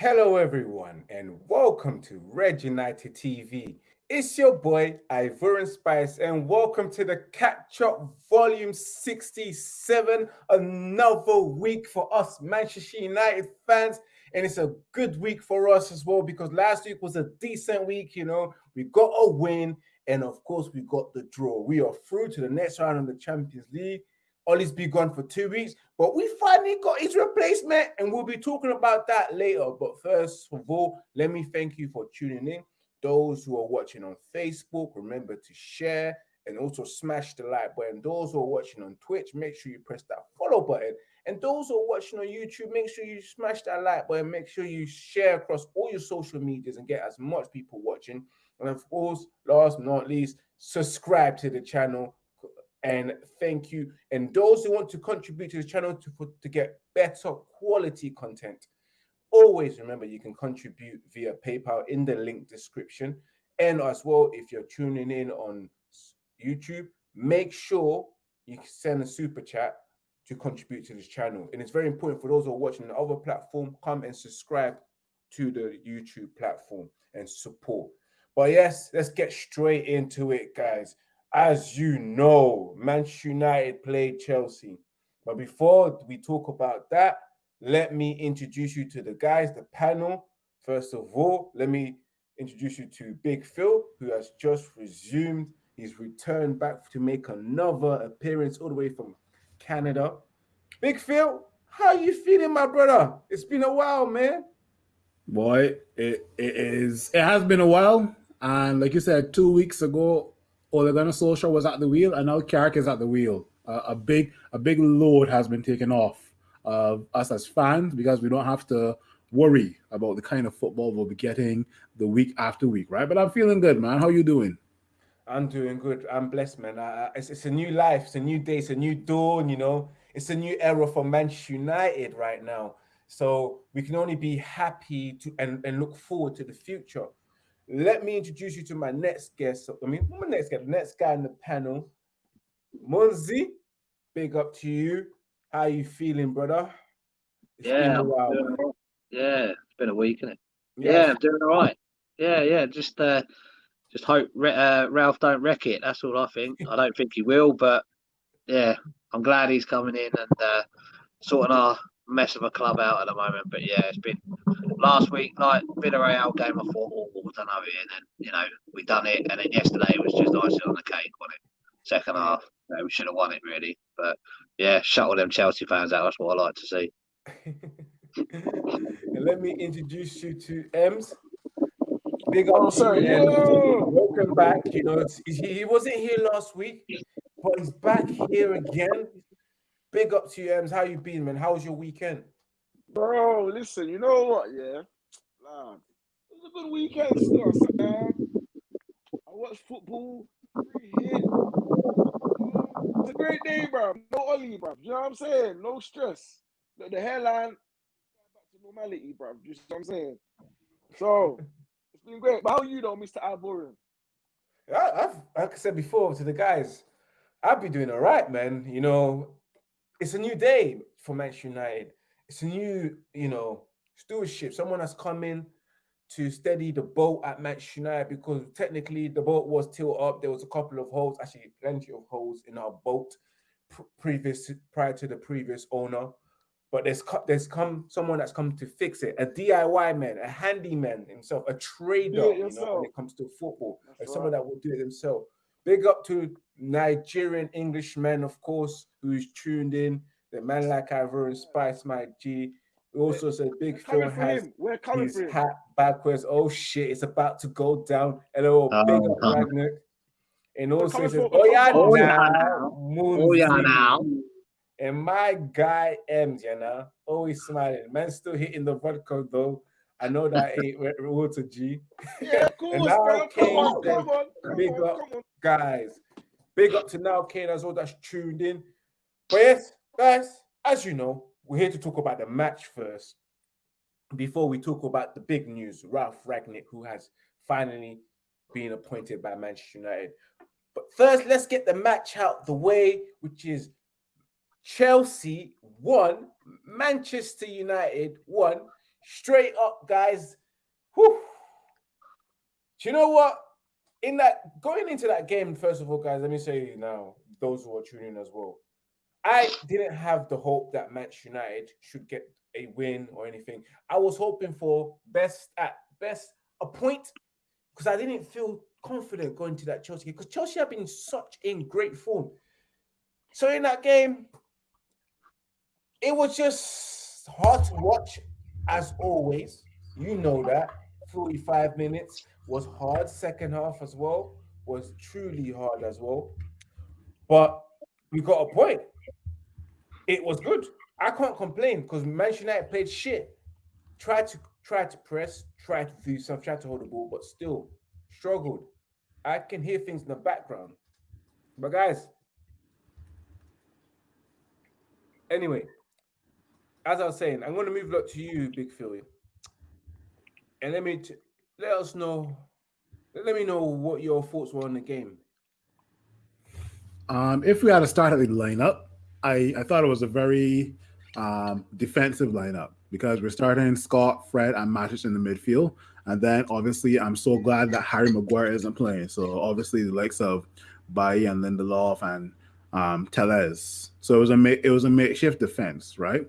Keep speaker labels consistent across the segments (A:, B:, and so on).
A: Hello, everyone, and welcome to Red United TV. It's your boy Ivorian Spice, and welcome to the Catch Up Volume 67. Another week for us Manchester United fans, and it's a good week for us as well because last week was a decent week. You know, we got a win, and of course, we got the draw. We are through to the next round of the Champions League. Ollie's been gone for two weeks, but we finally got his replacement, and we'll be talking about that later. But first of all, let me thank you for tuning in. Those who are watching on Facebook, remember to share and also smash the like button. Those who are watching on Twitch, make sure you press that follow button. And those who are watching on YouTube, make sure you smash that like button. Make sure you share across all your social medias and get as much people watching. And of course, last but not least, subscribe to the channel and thank you. And those who want to contribute to the channel to put to get better quality content, always remember you can contribute via PayPal in the link description. And as well, if you're tuning in on YouTube, make sure you send a super chat to contribute to this channel. And it's very important for those who are watching the other platform, come and subscribe to the YouTube platform and support. But yes, let's get straight into it, guys as you know, Manchester United played Chelsea. But before we talk about that, let me introduce you to the guys, the panel. First of all, let me introduce you to Big Phil, who has just resumed his return back to make another appearance all the way from Canada. Big Phil, how are you feeling, my brother? It's been a while, man.
B: Boy, it, it is. It has been a while, and like you said, two weeks ago, Ole Gunnar Solskjaer was at the wheel, and now Carrick is at the wheel. Uh, a big a big load has been taken off of us as fans because we don't have to worry about the kind of football we'll be getting the week after week, right? But I'm feeling good, man. How you doing?
A: I'm doing good. I'm blessed, man. It's, it's a new life. It's a new day. It's a new dawn. You know, it's a new era for Manchester United right now. So we can only be happy to and, and look forward to the future. Let me introduce you to my next guest. I mean, my next guest, the next guy in the panel, Monzi. Big up to you. How you feeling, brother?
C: It's yeah, while, yeah, it's been a week, isn't it? Yeah, yeah I'm doing all right. Yeah, yeah, just uh, just hope uh, Ralf don't wreck it. That's all I think. I don't think he will, but yeah, I'm glad he's coming in and uh, sorting our mess of a club out at the moment. But yeah, it's been last week, like Villarreal game. I thought, oh, we've done over here, and then you know we done it, and then yesterday it was just icing on the cake, wasn't it? Second half, you know, we should have won it really, but yeah, shut all them Chelsea fans out. That's what I like to see.
A: and let me introduce you to Ems. Big up,
D: oh, sorry. Yeah.
A: Welcome back. You know, he wasn't here last week, but he's back here again. Big up to you, Ems. How you been, man? How was your weekend?
D: Bro, listen, you know what? Yeah, nah, it was a good weekend still. man. I watched football. It's a great day, bro. No Ollie, bro. You know what I'm saying? No stress. The, the hairline back to normality, bro. You know what I'm saying? So it's been great. But how are you though, Mr. Ivorian?
A: I've, like I said before to the guys, I've been doing all right, man. You know, it's a new day for Manchester United. It's a new, you know, stewardship. Someone has come in to steady the boat at Manchester United because technically the boat was tilted up. There was a couple of holes, actually plenty of holes in our boat previous prior to the previous owner. But there's there's come someone that's come to fix it. A DIY man, a handyman himself, a trader. You know, when it comes to football, and someone that will do it himself. Big up to Nigerian Englishmen, of course, who's tuned in. The man like Ivor Spice, my G. Also said Big Phil has his hat backwards. Oh shit, it's about to go down. Hello, oh, big up uh, Ragnar. And also says, oh yeah, oh, now. Oh yeah, now. And my guy M's, you know, always smiling. Man, still hitting the vodka though. I know that ain't water
D: G. Yeah, of course, and now bro. Come on, come on, come
A: big on, up, come on. guys. Big up to now Kane as well that's tuned in. But yes, guys, as you know, we're here to talk about the match first. Before we talk about the big news, Ralf Rangnick, who has finally been appointed by Manchester United. But first, let's get the match out the way, which is Chelsea won, Manchester United won. straight up, guys. Whew. Do you know what? In that going into that game, first of all, guys, let me say now, those who are tuning in as well. I didn't have the hope that Manchester United should get a win or anything. I was hoping for best at best a point because I didn't feel confident going to that Chelsea game because Chelsea have been such in great form. So in that game, it was just hard to watch as always. You know that 45 minutes was hard. Second half as well was truly hard as well. But we got a point. It was good. I can't complain because Manchester United played shit. Tried to try to press, tried to do something, tried to hold the ball, but still struggled. I can hear things in the background. But guys, anyway, as I was saying, I'm going to move up to you, Big Philly, and let me let us know. Let me know what your thoughts were on the game.
B: Um, if we had to start the lineup, I, I thought it was a very um, defensive lineup because we're starting Scott, Fred, and Matic in the midfield. And then obviously, I'm so glad that Harry Maguire isn't playing. So obviously, the likes of Bailly and Lindelof and um, Telles. So it was a it was a makeshift defense, right?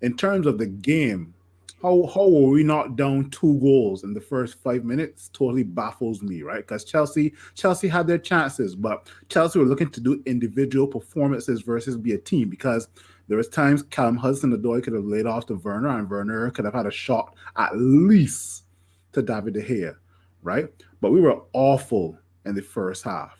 B: In terms of the game, how how were we not down two goals in the first five minutes? Totally baffles me, right? Because Chelsea Chelsea had their chances, but Chelsea were looking to do individual performances versus be a team because there was times Callum Hudson-Odoi could have laid off to Werner, and Werner could have had a shot at least to David De Gea, right? But we were awful in the first half,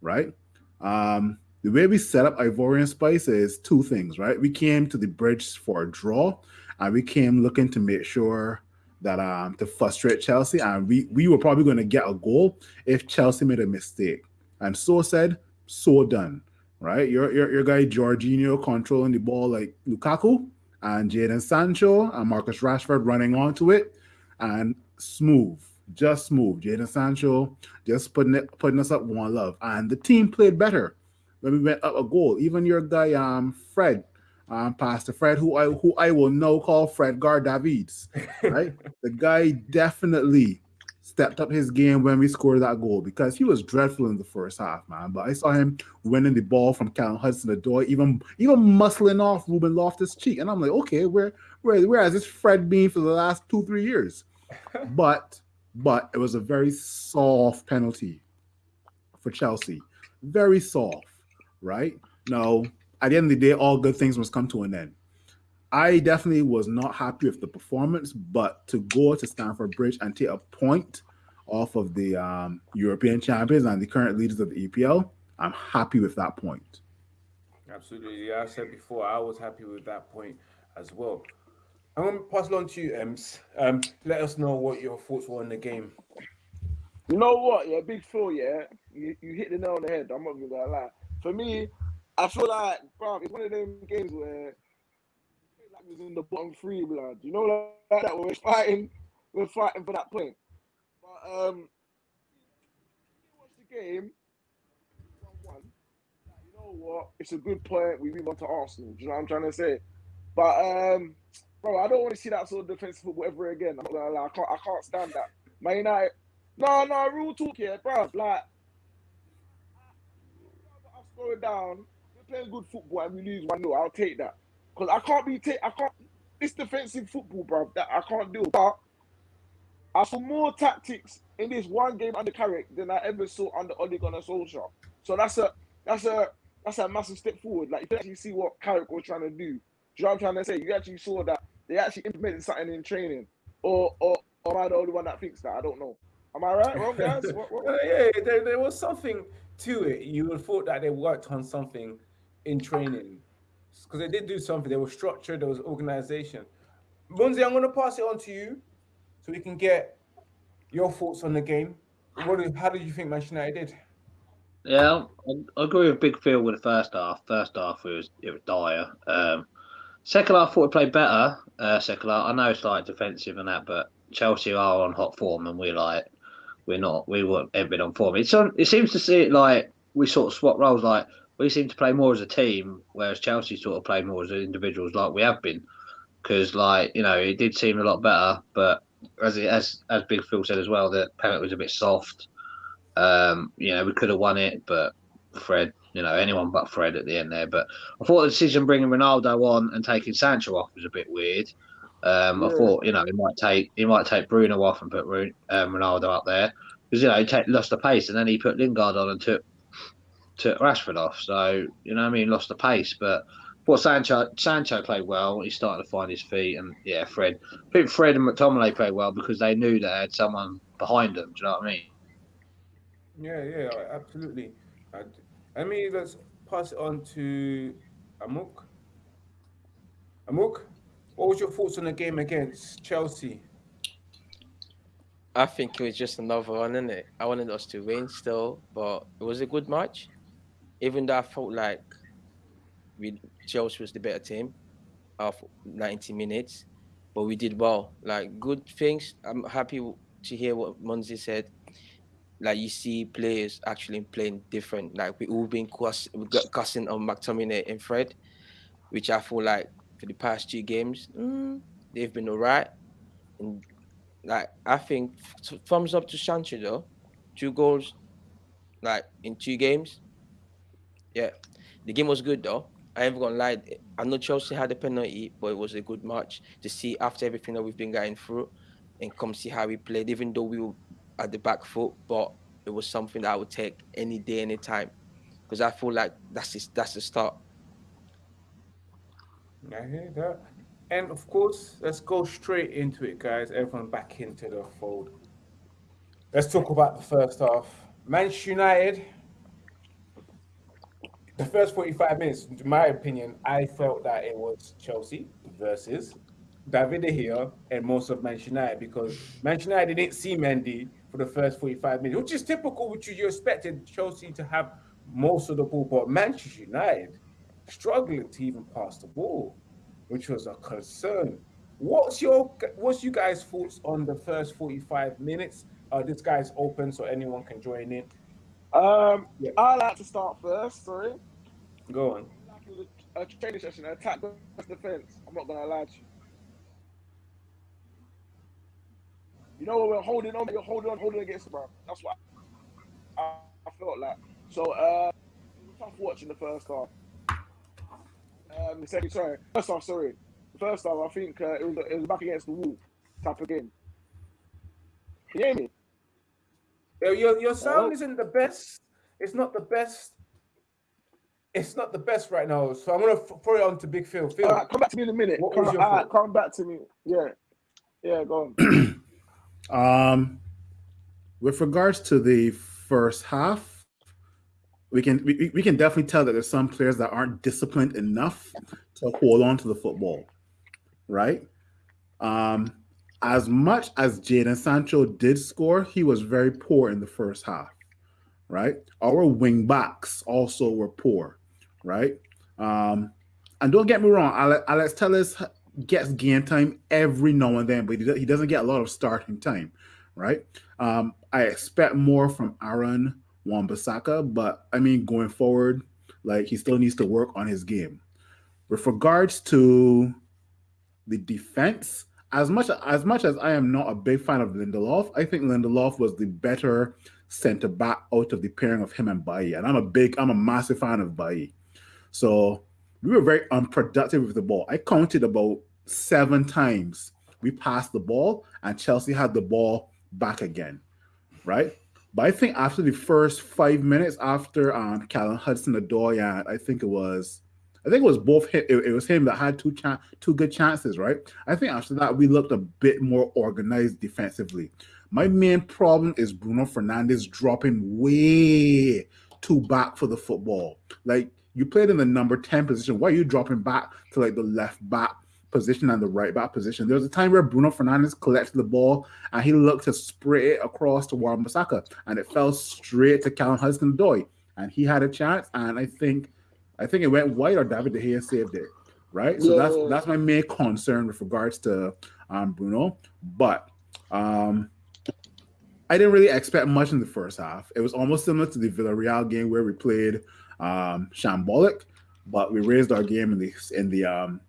B: right? Um, the way we set up Ivorian Spice is two things, right? We came to the bridge for a draw, and we came looking to make sure that um to frustrate Chelsea, and we we were probably going to get a goal if Chelsea made a mistake. And so said, so done, right? Your your, your guy Jorginho controlling the ball like Lukaku, and Jaden Sancho and Marcus Rashford running onto it, and smooth, just smooth. Jaden Sancho just putting it putting us up one love, and the team played better when we went up a goal. Even your guy um Fred um, Pastor Fred, who I who I will now call Fred Gar Davids, right? the guy definitely stepped up his game when we scored that goal because he was dreadful in the first half, man. But I saw him winning the ball from Callum Hudson-Odoi, even even muscling off Ruben Loftus Cheek, and I'm like, okay, where where where has this Fred been for the last two three years? but but it was a very soft penalty for Chelsea, very soft, right? Now at the end of the day, all good things must come to an end. I definitely was not happy with the performance, but to go to Stamford Bridge and take a point off of the um, European champions and the current leaders of the EPL, I'm happy with that point.
A: Absolutely. Yeah, I said before, I was happy with that point as well. I'm going to pass it on to you, Ems. Um, let us know what your thoughts were on the game.
D: You know what? Yeah, big Phil, yeah. You, you hit the nail on the head. I'm not going to lie. For me, I feel like, bro, it's one of them games where like was in the bottom three, blood. You know, like that we're fighting, we're fighting for that point. But um, watch the game, one one. You know what? It's a good point. We move on to Arsenal. Do you know what I'm trying to say? But um, bro, I don't want to see that sort of defensive football ever again. I'm. I can't, I can't stand that. Man United. No, no, real talk here, bro. Like, us going down playing good football and we lose one 0 I'll take that because I can't be take. I can't. It's defensive football, bro, that I can't do. But I saw more tactics in this one game under Carrick than I ever saw under Ole Gunnar Solskjaer. So that's a that's a that's a massive step forward. Like you actually see what Carrick was trying to do. Do you know what I'm trying to say? You actually saw that they actually implemented something in training, or or, or am I the only one that thinks that? I don't know. Am I right? Wrong, guys? what, what, what?
A: yeah, there, there was something to it. You would have thought that they worked on something in training because they did do something. They were structured. There was organization. Munzi, I'm going to pass it on to you so we can get your thoughts on the game. What? How did you think Manchester United did?
C: Yeah, I, agree with Big Phil with the first half. First half it was it was dire. Um, second half I thought we played better. Uh, second half I know it's like defensive and that, but Chelsea are on hot form and we're like we're not. We weren't ever been on form. It's on. It seems to see it like we sort of swap roles. Like we seem to play more as a team, whereas Chelsea sort of play more as individuals, like we have been. because, like, you know, it did seem a lot better. But as as as Big Phil said as well, the penalty was a bit soft. Um, you know, we could have won it, but Fred, you know, anyone but Fred at the end there. But I thought the decision bringing Ronaldo on and taking Sancho off was a bit weird. Um, yeah. I thought, you know, he might take he might take Bruno off and put um, Ronaldo up there because you know he take, lost the pace, and then he put Lingard on and took took Rashford off. So you know, I mean, lost the pace, but. But Sancho Sancho played well. He started to find his feet, and yeah, Fred. I think Fred and McTominay played well because they knew they had someone behind them. Do you know what I mean?
A: Yeah, yeah, absolutely. I mean, let's pass it on to Amuk. Amuk, what was your thoughts on the game against Chelsea?
E: I think it was just another one, isn't it? I wanted us to win still, but it was a good match. Even though I felt like we Chelsea was the better team of 90 minutes, but we did well. Like good things. I'm happy to hear what Munzi said like you see players actually playing different. Like we all been cuss, cussing on McTominay and Fred, which I feel like for the past two games mm, they've been alright. And like I think thumbs up to Sancho though, two goals, like in two games. Yeah, the game was good though. I ain't gonna lie. I know Chelsea had a penalty, but it was a good match to see after everything that we've been going through, and come see how we played. Even though we were at the back foot, but it was something that I would take any day, any time, because I feel like that's just, that's the start.
A: I hear that. And of course, let's go straight into it, guys. Everyone back into the fold. Let's talk about the first half. Manchester United. The first 45 minutes, in my opinion, I felt that it was Chelsea versus David De Gea and most of Manchester United because Manchester United didn't see Mendy for the first 45 minutes, which is typical, which you expected Chelsea to have most of the ball, but Manchester United struggling to even pass the ball, which was a concern. What's your what's you guys' thoughts on the first 45 minutes? Uh, this guy's open, so anyone can join in.
D: Um, yeah. I like to start first. Sorry.
A: Go on.
D: A training session, attack defense. I'm not gonna lie to you. You know, we're holding on, you're holding on, holding against the bro. That's what I, I felt like. So, uh, tough watching the first half. Um, the second, sorry, first half, sorry. The first half, I think uh, it was it was back against the wall type of game. Can you hear me?
A: Your your sound isn't the best. It's not the best. It's not the best right now. So I'm gonna throw it on to Big Phil. Phil,
D: come back to me in a minute. What come, right, come back to me. Yeah, yeah, go on.
B: Um, with regards to the first half, we can we, we can definitely tell that there's some players that aren't disciplined enough to hold on to the football, right? Um, as much as Jaden Sancho did score, he was very poor in the first half, right? Our wing backs also were poor, right? Um, and don't get me wrong, Alex, Alex Telles gets game time every now and then, but he doesn't get a lot of starting time, right? Um, I expect more from Aaron Wan-Bissaka, but I mean, going forward, like he still needs to work on his game. With regards to the defense, as much as much as I am not a big fan of Lindelof, I think Lindelof was the better center back out of the pairing of him and Bailly. And I'm a big, I'm a massive fan of Bailly. So we were very unproductive with the ball. I counted about seven times we passed the ball and Chelsea had the ball back again, right? But I think after the first five minutes after um, Callum Hudson-Odoi, and I think it was, I think it was both him, it, it was him that had two two good chances, right? I think after that we looked a bit more organized defensively. My main problem is Bruno Fernandes dropping way too back for the football. Like you played in the number 10 position. Why are you dropping back to like the left back position and the right back position? There was a time where Bruno Fernandes collected the ball and he looked to spray it across to Wan-Bissaka and it fell straight to Callum Hudson-Odoi. And he had a chance and I think I think it went wide or David De Gea saved it. Right. So yeah. that's that's my main concern with regards to um, Bruno. But um, I didn't really expect much in the first half. It was almost similar to the Villarreal game where we played um, shambolic, but we raised our game in the in the um,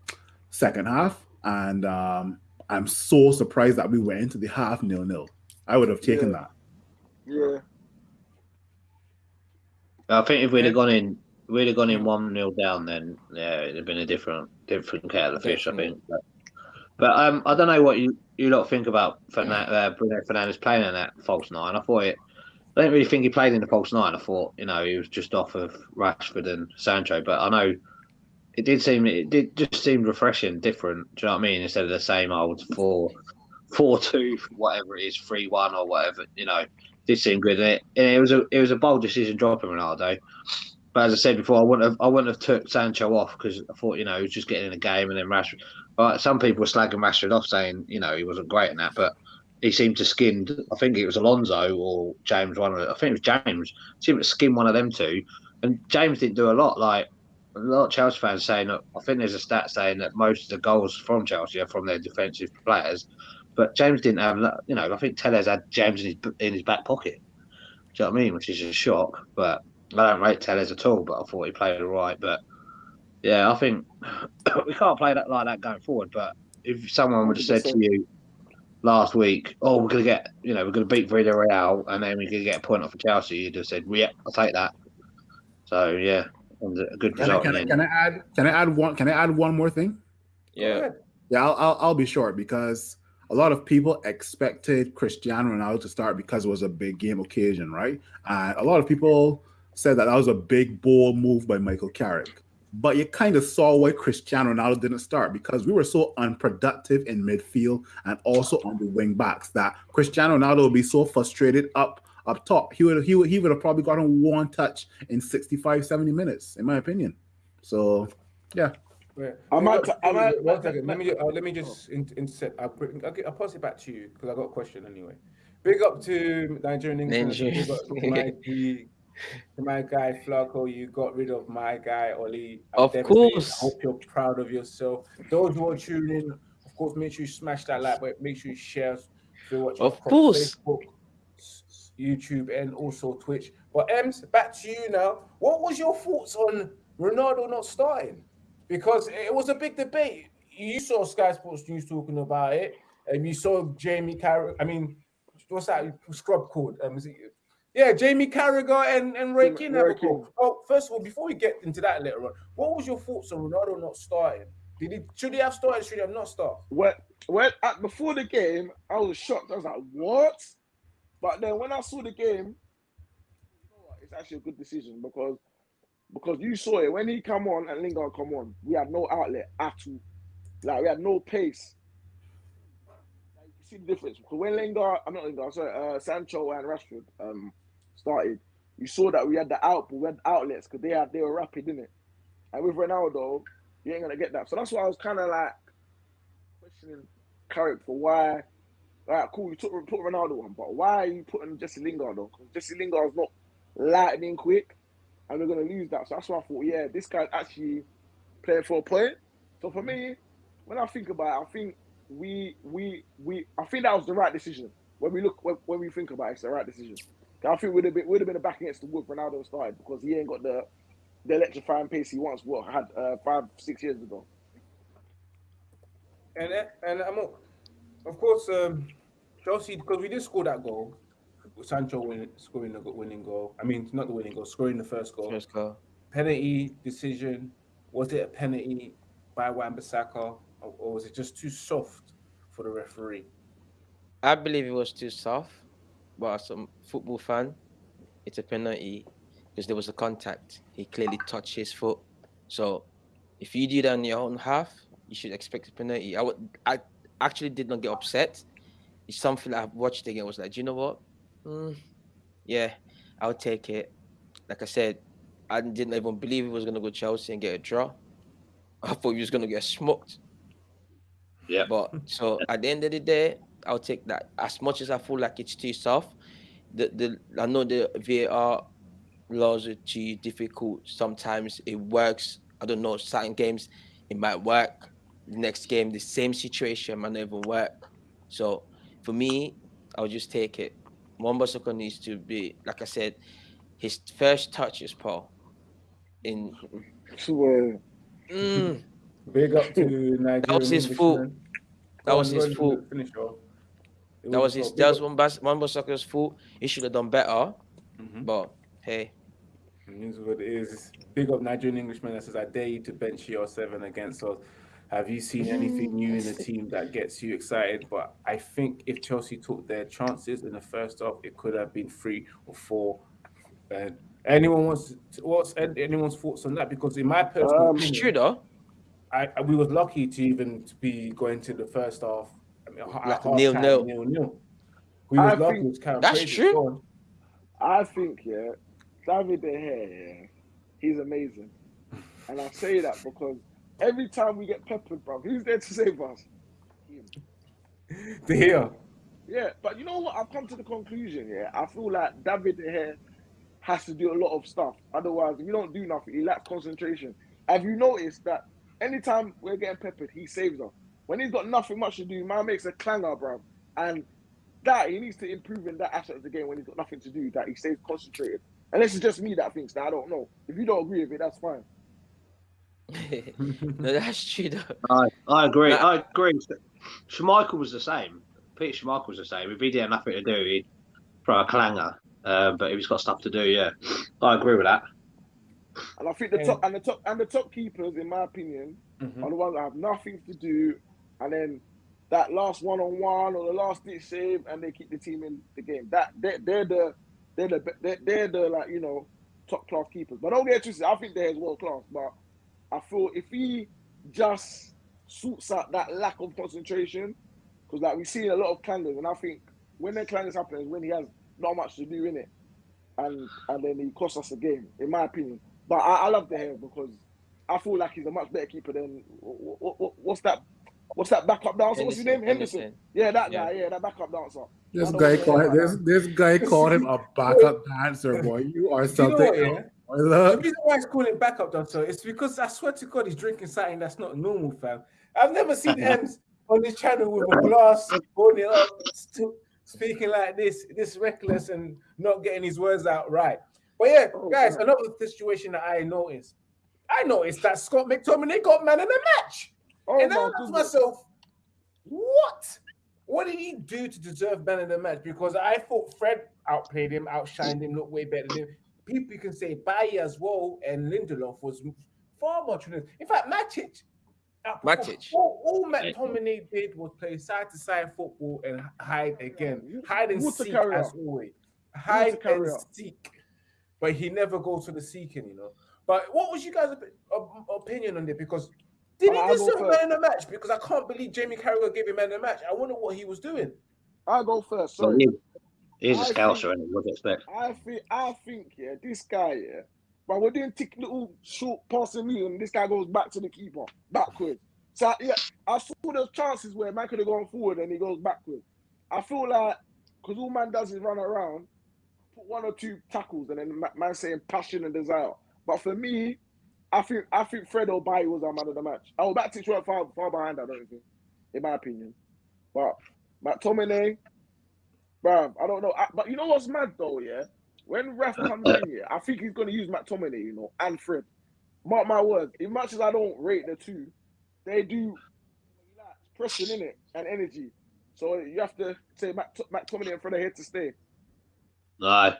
B: second half, and um, I'm so surprised that we went into the half nil nil. I would have taken
D: Yeah.
B: that.
D: Yeah.
C: I think if we'd have gone in, we'd have gone in one 0 down, then yeah, it'd have been a different, different kettle of fish. I think. But, but um, I don't know what you you lot think about Fernan- uh, Bruno Fernandes playing in that false nine. I thought it. I didn't really think he played in the false nine. I thought you know he was just off of Rashford and Sancho. But I know it did seem it did just seemed refreshing, different. Do you know what I mean? Instead of the same old four, four two, whatever it is, three one or whatever. You know, did seem good. And it, and it was a it was a bold decision dropping Ronaldo. But as I said before, I wouldn't have I wouldn't have took Sancho off because I thought you know he was just getting in a game and then Rashford. But some people were slagging Rashford off, saying you know he wasn't great in that, but he seemed to skin. I think it was Alonso or James. One of I think it was James. Seemed to skin one of them two, and James didn't do a lot. Like a lot of Chelsea fans saying that I think there's a stat saying that most of the goals from Chelsea are from their defensive players, but James didn't have. You know, I think Telles had James in his in his back pocket. Do you know what I mean? Which is a shock, but I don't rate Telles at all. But I thought he played all right. But yeah, I think we can't play that like that going forward. But if someone would have said to you last week, "Oh, we're gonna get, you know, we're gonna beat Villarreal, and then we're gonna get a point off of Chelsea," you'd have said, "Yeah, I'll take that." So yeah, it a good
B: Can I, can, I, can. I add? Can I add one? Can I add one more thing?
E: Yeah.
B: Yeah, I'll, I'll, I'll be short because a lot of people expected Cristiano Ronaldo to start because it was a big game occasion, right? And a lot of people said that that was a big, bold move by Michael Carrick. But you kind of saw why Cristiano Ronaldo didn't start because we were so unproductive in midfield and also on the wing backs that Cristiano Ronaldo would be so frustrated up up top. He would he would he would have probably gotten one touch in 65, 70 minutes, in my opinion. So yeah.
A: Yeah.
D: I might-
A: Look,
D: I might-
A: one second. Let me uh, let me just in, insert. I'll, bring- I'll, get- I'll pass it back to you because I got a question anyway. Big up to Nigerian England.
E: Nigeria.
A: Big up to my, G, to my guy Flaco. You got rid of my guy Oli.
E: Of course.
A: I hope you're proud of yourself. Those who are tuning in, of course, make sure you smash that like button. Make sure you share. If you're watching
E: Of course.
A: Facebook, YouTube, and also Twitch. But Ems, back to you now. What was your thoughts on Ronaldo not starting? Because it was a big debate. You saw Sky Sports News talking about it, and you saw Jamie Carragher. I mean, what's that scrub called? Um, is it, yeah, Jamie Carragher and, and Ray King have a
D: King.
A: Oh, first of all, before we get into that later on, what was your thoughts on Ronaldo not starting? Did he should he have started? Should he have not started?
D: Well, when at, before the game, I was shocked. I was like, "What?" But then when I saw the game, you know what? It's actually a good decision because because you saw it when he come on and Lingard come on. We had no outlet at all. Like we had no pace. Like, you see the difference because when Lingard, I'm not Lingard, sorry, uh, Sancho and Rashford um started, you saw that we had the output, we had outlets because they had they were rapid in it. And with Ronaldo, you ain't gonna get that. So that's why I was kind of like questioning Carrick for why. Like, cool, you took put Ronaldo on, but why are you putting Jesse Lingard on? Because Jesse Lingard's not lightning quick, and we're gonna lose that. So that's why I thought, yeah, this guy's actually playing for a point. So for me, when I think about it, I think we we we I think that was the right decision. When we look when, when we think about it, it's the right decision. 'Cause I think we'd have been would have been a back against the wood Ronaldo started because he ain't got the the electrifying pace he once what had uh, five six years ago.
A: And and I'm of course um Chelsea because we did score that goal. Sancho win, scoring the winning goal. I mean, not the winning goal, scoring the first goal.
E: First goal.
A: penalty decision. Was it a penalty by Wan-Bissaka, or, or was it just too soft for the referee?
E: I believe it was too soft, but as a football fan, it's a penalty because there was a contact. He clearly touched his foot. So if you do that on your own half, you should expect a penalty. I would I actually did not get upset. It's something I've watched again. I was like, do you know what? Mm, yeah, I'll take it. Like I said, I didn't even believe he was gonna go Chelsea and get a draw. I thought he was gonna get smoked.
C: Yeah.
E: But so at the end of the day, I'll take that. As much as I feel like it's too soft, the the I know the VAR laws are too difficult. Sometimes it works. I don't know. Certain games it might work. The next game, the same situation might not even work. So for me, I'll just take it. Wan-Bissaka needs to be, like I said, his first touch is Paul. In
D: So, uh,
E: Mm,
A: Big up to Nigeria.
E: That was his fault. That was his fault. Finish off. That was his. That was one Wan-Bissaka's fault. He should have done better. Mm-hmm. But hey,
A: it is what it is. Big up Nigerian Englishman that says, "I dare you to bench your seven against us." Have you seen anything new in the team that gets you excited? But I think if Chelsea took their chances in the first half, it could have been three or four. Uh, anyone wants to, what's anyone's thoughts on that? Because in my personal
E: um, opinion,
A: I, I, we was lucky to even to be going to the first half.
E: Like nil nil.
A: nil nil. We was I lucky.
E: Think, kind that's true.
D: I think yeah, David De Gea, yeah, he's amazing, and I say that because every time we get peppered, bro, who's there to save us?
A: De Gea.
D: Yeah, but you know what? I've come to the conclusion. Yeah, I feel like David De Gea has to do a lot of stuff. Otherwise, if you don't do nothing, he lacks concentration. Have you noticed that anytime we're getting peppered, he saves us? When he's got nothing much to do, man makes a clanger, bro. And that he needs to improve in that aspect of the game when he's got nothing to do, that he stays concentrated. And this is just me that thinks that. I don't know. If you don't agree with it, that's fine.
E: no, that's true. Though.
C: I, I agree. I agree. Schmeichel was the same. Peter Schmeichel was the same. If he didn't have nothing to do, he'd throw a clanger. Uh, but if he's got stuff to do, yeah, I agree with that.
D: And I think the top and the top and the top keepers, in my opinion, mm-hmm. are the ones that have nothing to do, and then that last one on one or the last ditch save, and they keep the team in the game. That they're, they're the they're the they're, they're the like you know top class keepers. But don't get twisted. I think they're world class, but I feel if he just sorts out that lack of concentration, because like we see a lot of clangers, and I think when the clangers happen is when he has not much to do in it, and and then he costs us a game, in my opinion. But I, I love the hair because I feel like he's a much better keeper than what, what, what's that? What's that backup dancer? What's his name? Henderson. Henderson. Yeah, that yeah. guy. Yeah, that backup dancer.
B: This guy called this this guy called him a backup dancer, boy. You are something. You know
A: the reason why he's calling backup dancer is because I swear to God he's drinking something that's not normal, fam. I've never seen Ems on this channel with a glass holding up, speaking like this, this reckless and not getting his words out right. But yeah, oh, guys, another situation that I noticed. I noticed that Scott McTominay got man of the match. Oh, and I asked myself, what? What did he do to deserve man of the match? Because I thought Fred outplayed him, outshined him, looked way better than him people can say Bailly as well and Lindelof was far more tremendous. In fact, Matic.
E: Matic.
A: All, all McTominay did was play side to side football and hide again. Hide and seek as always. Hide and seek. But he never goes to the seeking, you know. But what was you guys' opinion on it? Because did he deserve man in the match? Because I can't believe Jamie Carragher gave him man in the match. I wonder what he was doing.
D: I'll go first. Sorry.
C: He's a scouser, and what do you expect?
D: I think, I think, yeah, this guy, yeah, but we're doing tick little short passing move, and this guy goes back to the keeper, backwards. So yeah, I saw those chances where man could have gone forward and he goes backwards. I feel like because all man does is run around, put one or two tackles, and then man saying passion and desire. But for me, I think I think Fred Bailly was our man of the match. Oh, Matic went far far behind. I don't think, in my opinion. But McTominay, Bruv, I don't know. I, but you know what's mad though, yeah? When Ref comes in here, I think he's going to use McTominay, you know, and Fred. Mark my words. As much as I don't rate the two, they do pressing in it and energy. So you have to say Matt, McTominay and Fred are here to stay.
C: No.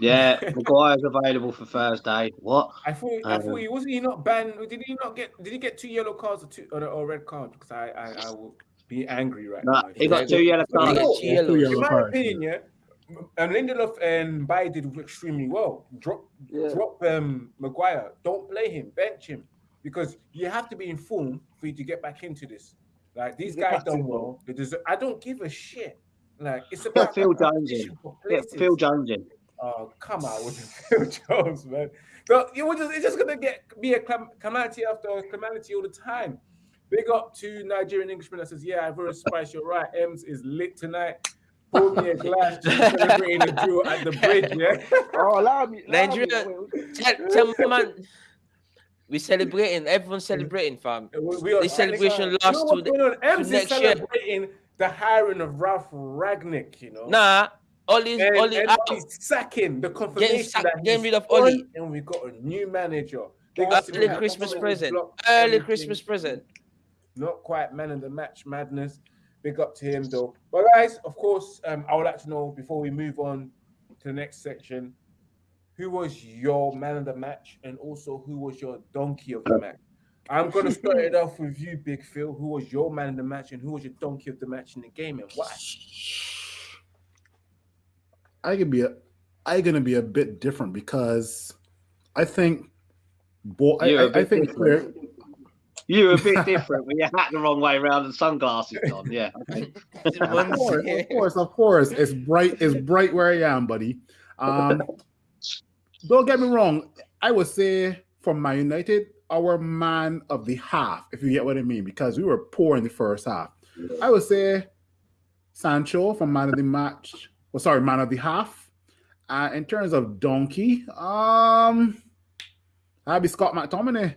C: Yeah, Maguire's available for Thursday. What?
A: I thought I thought um, he wasn't he not banned. Did he not get did he get two yellow cards or two or, or red card? Because I, I I will be angry right
C: nah, now. He got two yellow cards. Two yellow.
A: In my opinion, yeah, and Lindelof and Bailly did extremely well. Drop, yeah. drop um, Maguire. Don't play him. Bench him because you have to be informed for you to get back into this. Like these guys done well. Deserve, I don't give a shit. Like it's about
C: Phil Jones. Yeah, Phil Jones. In.
A: Oh come on with Phil Jones, man. So it was just, it's just gonna get be a calamity after calamity all the time. Big up to Nigerian Englishman that says, Yeah, I've heard Spice, you're right. Ems is lit tonight. Pour me a glass, celebrating a duel at the bridge, yeah?
D: Oh, allow me.
E: Allow Nigeria, me. tell, tell man, we celebrating, everyone's celebrating, fam. We, we are, this celebration lasts you know to, the,
A: to next celebrating year. the hiring of Ralf Rangnick, you know?
E: Nah, Ollie's,
A: and, Ollie, and Ollie's sacking the confirmation
E: getting, sack, that getting rid of Ollie.
A: And we got a new manager
E: Early Christmas present. Early Christmas present.
A: Not quite man of the match madness. Big up to him though. But guys, of course, um, I would like to know before we move on to the next section, who was your man of the match, and also who was your donkey of the match. I'm gonna start it off with you, Big Phil. Who was your man of the match, and who was your donkey of the match in the game, and why?
B: I could be a, I gonna be a bit different because I think, boy, I, I, I think
C: you're a bit different when your hat the wrong way around and sunglasses on. Yeah.
B: of, course, of course, of course. It's bright, it's bright where I am, buddy. Um, don't get me wrong. I would say from Man United, our man of the half, if you get what I mean, because we were poor in the first half. I would say Sancho from man of the match. Well, sorry, man of the half. Uh, in terms of donkey, um, I'd be Scott McTominay.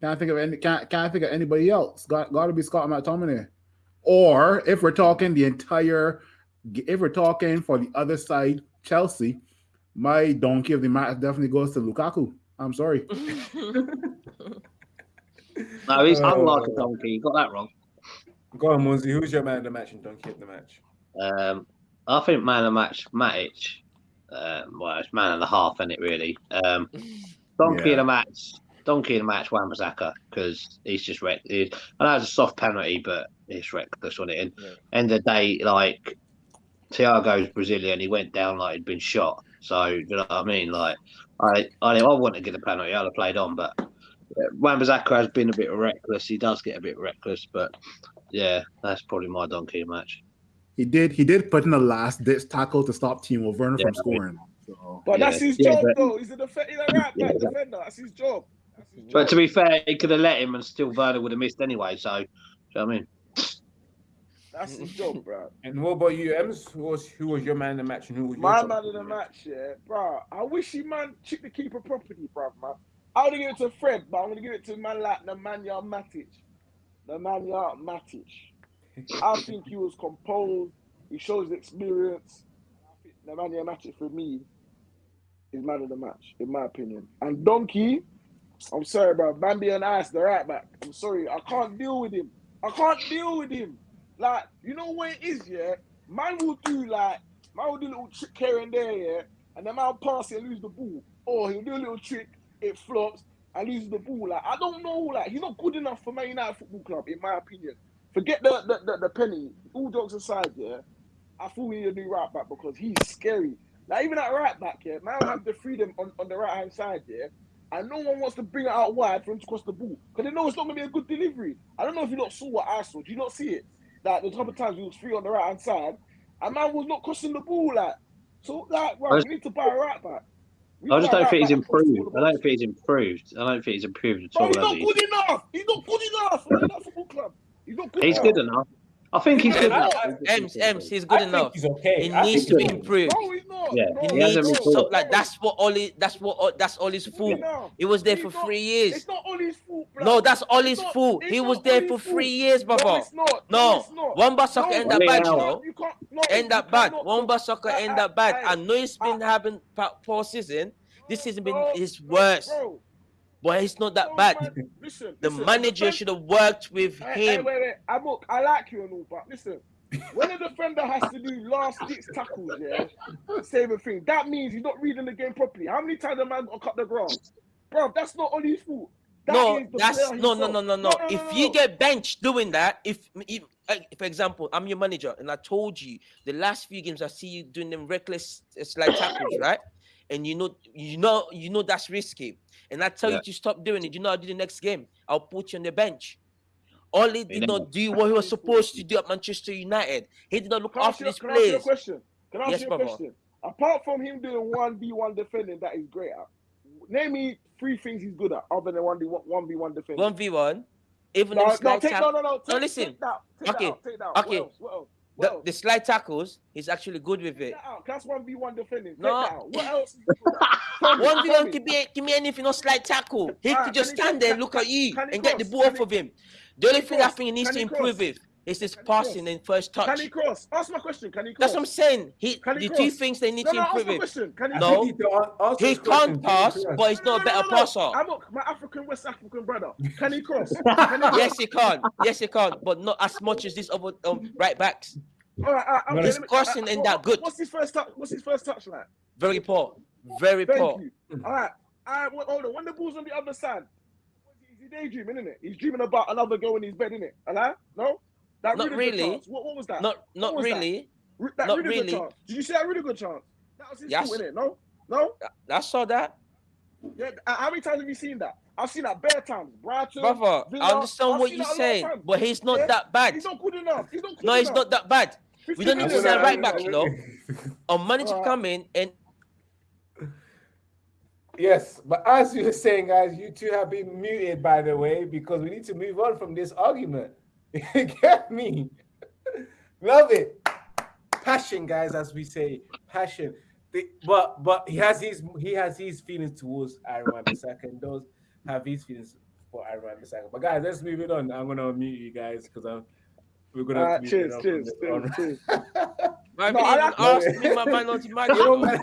B: Can't think of any. Can't can't think of anybody else. Got got to be Scott McTominay. Or if we're talking the entire, if we're talking for the other side, Chelsea, my donkey of the match definitely goes to Lukaku. I'm sorry.
C: no, he's uh, unlike a donkey. You got that wrong.
A: Go on, Munzi. Who's your man of the match and donkey of the match?
C: Um, I think man of the match, Matic. Um, well, it's man of the half, isn't it? Really. Um, donkey yeah. of the match. Donkey in the match, Wan-Bissaka, because he's just wrecked. He, I know it's a soft penalty, but he's reckless on it. And yeah. end of the day, like Thiago's Brazilian, he went down like he'd been shot. So you know what I mean? Like I, I, I want to get a penalty. I'd have played on, but Wan-Bissaka has been a bit reckless. He does get a bit reckless, but yeah, that's probably my donkey match.
B: He did. He did put in the last ditch tackle to stop Timo Werner yeah, from scoring.
D: So, but yeah. that's his job, but, though. He's a, def- he's a right back defender. That's his job.
C: But to be fair, he could have let him, and still Werner would have missed anyway. So, you know what I mean?
D: That's his job, bro.
A: And what about you, Ems? Who was who was your man in the match, and who was
D: my man in the match? Yeah, bro. I wish he man chipped the keeper property, bro. Man, I would give it to Fred, but I'm gonna give it to man like the man Matic, the man Matic. I think he was composed. He shows experience. The man Matic for me is man of the match, in my opinion. And Donkey, I'm sorry, bro. Bambi and Ice, the right back. I'm sorry. I can't deal with him. I can't deal with him. Like, you know what it is, yeah? Man will do like, man will do little trick here and there, yeah? And then man pass and lose the ball. Or he'll do a little trick, it flops, and loses the ball. Like, I don't know, like, he's not good enough for Man United Football Club, in my opinion. Forget the the, the, the penny. All jokes aside, yeah? I thought we need a new right back because he's scary. Like, even at right back, yeah? Man have the freedom on, on the right hand side, yeah? and no one wants to bring it out wide for him to cross the ball because they know it's not going to be a good delivery. I don't know if you not saw what I saw. Do you not see it? Like the couple of times he was free on the right hand side, and man was not crossing the ball. Like so, like right, we need to buy a right back.
C: We I just don't think he's improved. I don't think he's improved. I don't think he's improved at all.
D: He's not good enough. He's not good enough for that football club. He's not good.
C: He's
D: enough.
C: good enough. I think he's good enough.
E: Ems, Ems, he's good I enough. He's okay. He needs to be improved.
D: No, he's not.
C: Yeah,
E: he, he needs to stop. Like that's what Ole. That's what. Uh, that's all his fault. He was there for three years.
D: It's not Ole's fault. Bro.
E: No, that's Ole's fault. He was there for three years, brother. No, it's not. No, Wan-Bissaka end up bad, you know. End up bad. Wan-Bissaka end up bad. I know it's been having poor season. This has been his worst. But it's not that oh, bad. Man. Listen, the listen, manager should have worked with
D: hey,
E: him.
D: Hey, wait, wait. I, look, I like you and all, but listen, when a defender has to do last six tackles, yeah, save a thing, that means he's not reading the game properly. How many times a man got cut the grass? Bro, that's not on his fault. That
E: no, that's no, no, no, no, no. If you get benched doing that, if, if, for example, I'm your manager and I told you the last few games I see you doing them reckless uh, slide tackles, right? And you know, you know, you know that's risky and I tell yeah. you to stop doing it, you know, I'll do the next game. I'll put you on the bench. Ole did not do what he was supposed to do at Manchester United. He did not look after his
D: can
E: players.
D: Can I ask you a question? Can I ask yes, you a brother. question? Apart from him doing one v one defending that he's great at, name me three things he's good at other than one v one v one defending.
E: One v one, even
D: no, no, take, no, no, no, take,
E: no, listen.
D: Take that, take
E: okay,
D: that out,
E: okay.
D: What else? What else?
E: The, the slide tackles, he's actually good with
D: it.
E: That
D: That's one v one defending. No. What else?
E: one v one could be give me anything on slide tackle. He could just stand there, look at you, and get the ball off of him. The only thing I think he needs to improve with It's this passing in first touch.
D: Can he cross? Ask my question. Can he cross?
E: That's what I'm saying. He
D: Can he
E: the
D: cross?
E: two things they need
D: no,
E: to
D: no, ask
E: improve
D: my
E: him.
D: question. Can he
E: No.
A: I think you don't a- answer
E: He can't pass,
A: Jimmy Cross.
E: but he's not a better passer.
D: I'm not, my African West African brother. Can he cross? Can he cross?
E: Yes, he can. Yes, he can, but not as much as these other um, right backs.
D: All right, all right, okay,
E: His
D: let me-
E: crossing
D: uh,
E: ain't that good.
D: What's his first touch? What's his first touch like?
E: Very poor. Very
D: Thank
E: poor.
D: you. All right, all right. Well, hold on. When the ball's on the other side, is he daydreaming, isn't it? He's dreaming about another girl in his bed, isn't it? Hello? No. That
E: Not
D: really
E: really.
D: chance. What, what was that?
E: Not not
D: was that?
E: really.
D: Re- that
E: not
D: really,
E: really.
D: chance. Did you see that really good chance? That was his
E: Yes.
D: fault, innit? No, no.
E: I saw that.
D: Yeah. uh, How many times have you seen that? I've seen that bare times. Brighton,
E: Brother,
D: Villa,
E: I understand
D: I've
E: what you're
D: that a lot of
E: saying, but he's not
D: Yeah?
E: that bad.
D: He's not good enough. He's not good
E: No, he's not that bad.
D: We
E: don't need to
D: million.
E: say right back, you know. A manager
D: Alright.
E: come in and
A: Yes, but as you were saying, guys, you two have been muted, by the way, because we need to move on from this argument. You get me? Love it. Passion, guys, as we say, passion. The- but but he has his he has his feelings towards Aaron Wan-Bissaka and those have his feelings for Aaron Wan-Bissaka. But guys, let's move it on. I'm gonna mute you guys because I'm we're gonna
D: All
A: have
D: right,
A: to move it
D: cheers, cheers, cheers,
A: on.
D: cheers.
E: I
D: No, I
E: even
D: like-
E: me my man not to match.
A: Your man,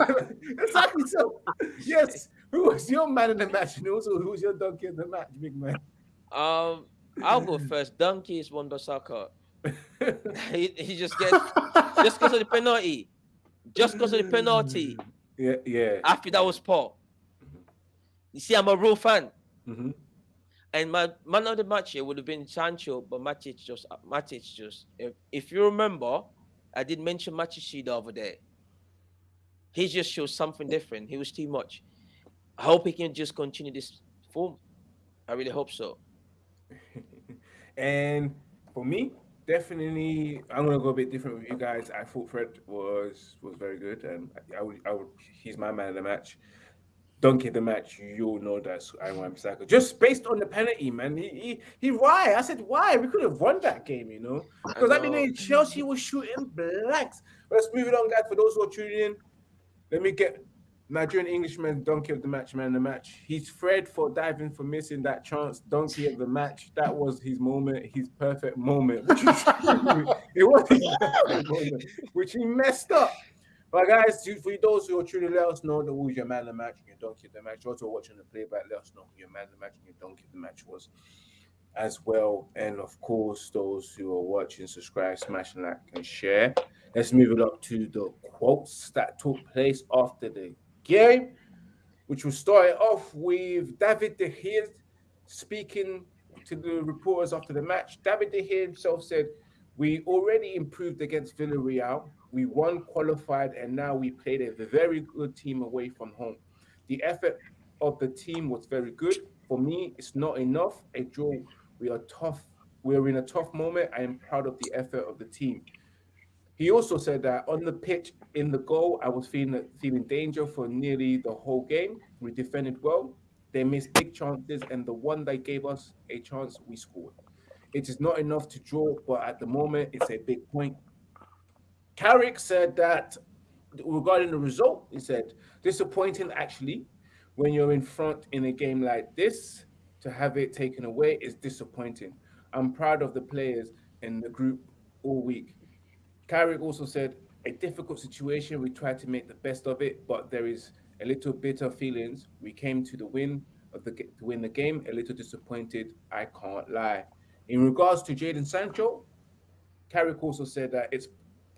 A: exactly so. Yes, who was your man in the match, and also who was your donkey in the match, big man?
E: Um, I'll go first. Donkey is Wan-Bissaka. he, he just gets just because of the penalty. Just because of the penalty.
A: Yeah, yeah.
E: After that was poor. You see, I'm a real fan.
A: Mhm.
E: And my man of the match here would have been Sancho, but Matic just Matic just if, if you remember, I did mention Matic the other day. He just shows something different. He was too much. I hope he can just continue this form. I really hope so.
A: And for me, definitely, I'm gonna go a bit different with you guys. I thought Fred was was very good, and I would, I would, he's my man of the match. Donkey of the match, you'll know that's Aaron Wan-Bissaka. Just based on the penalty, man. He, he, he, why? I said, why? We could have won that game, you know? Because I
E: know.
A: Chelsea was shooting blanks. Let's move it on, guys. For those who are tuning in, let me get Nigerian Englishman donkey of the match, man. of The match. He's Fred for diving for missing that chance. Donkey of the match. That was his moment, his perfect moment. Which it was his perfect moment, which he messed up. But guys, for those who are tuning, let us know that who's your man of the match and your donkey of the match. Also watching the playback, let us know who your man of the match and your donkey of the match was as well. And of course, those who are watching, subscribe, smash like, and share. Let's move it up to the quotes that took place after the game, which will start off with David De Gea speaking to the reporters after the match. David De Gea himself said, "We already improved against Villarreal. We won, qualified, and now we played a very good team away from home. The effort of the team was very good. For me, it's not enough. A draw. We are tough. We're in a tough moment. I am proud of the effort of the team." He also said that on the pitch, in the goal, I was feeling feeling danger for nearly the whole game. We defended well. They missed big chances, and the one that gave us a chance, we scored. It is not enough to draw, but at the moment, it's a big point. Carrick said that regarding the result, he said, disappointing actually when you're in front in a game like this, to have it taken away is disappointing. I'm proud of the players in the group all week. Carrick also said, a difficult situation. We tried to make the best of it, but there is a little bitter feelings. We came to the win of the to win the game. A little disappointed. I can't lie. In regards to Jadon Sancho, Carrick also said that it's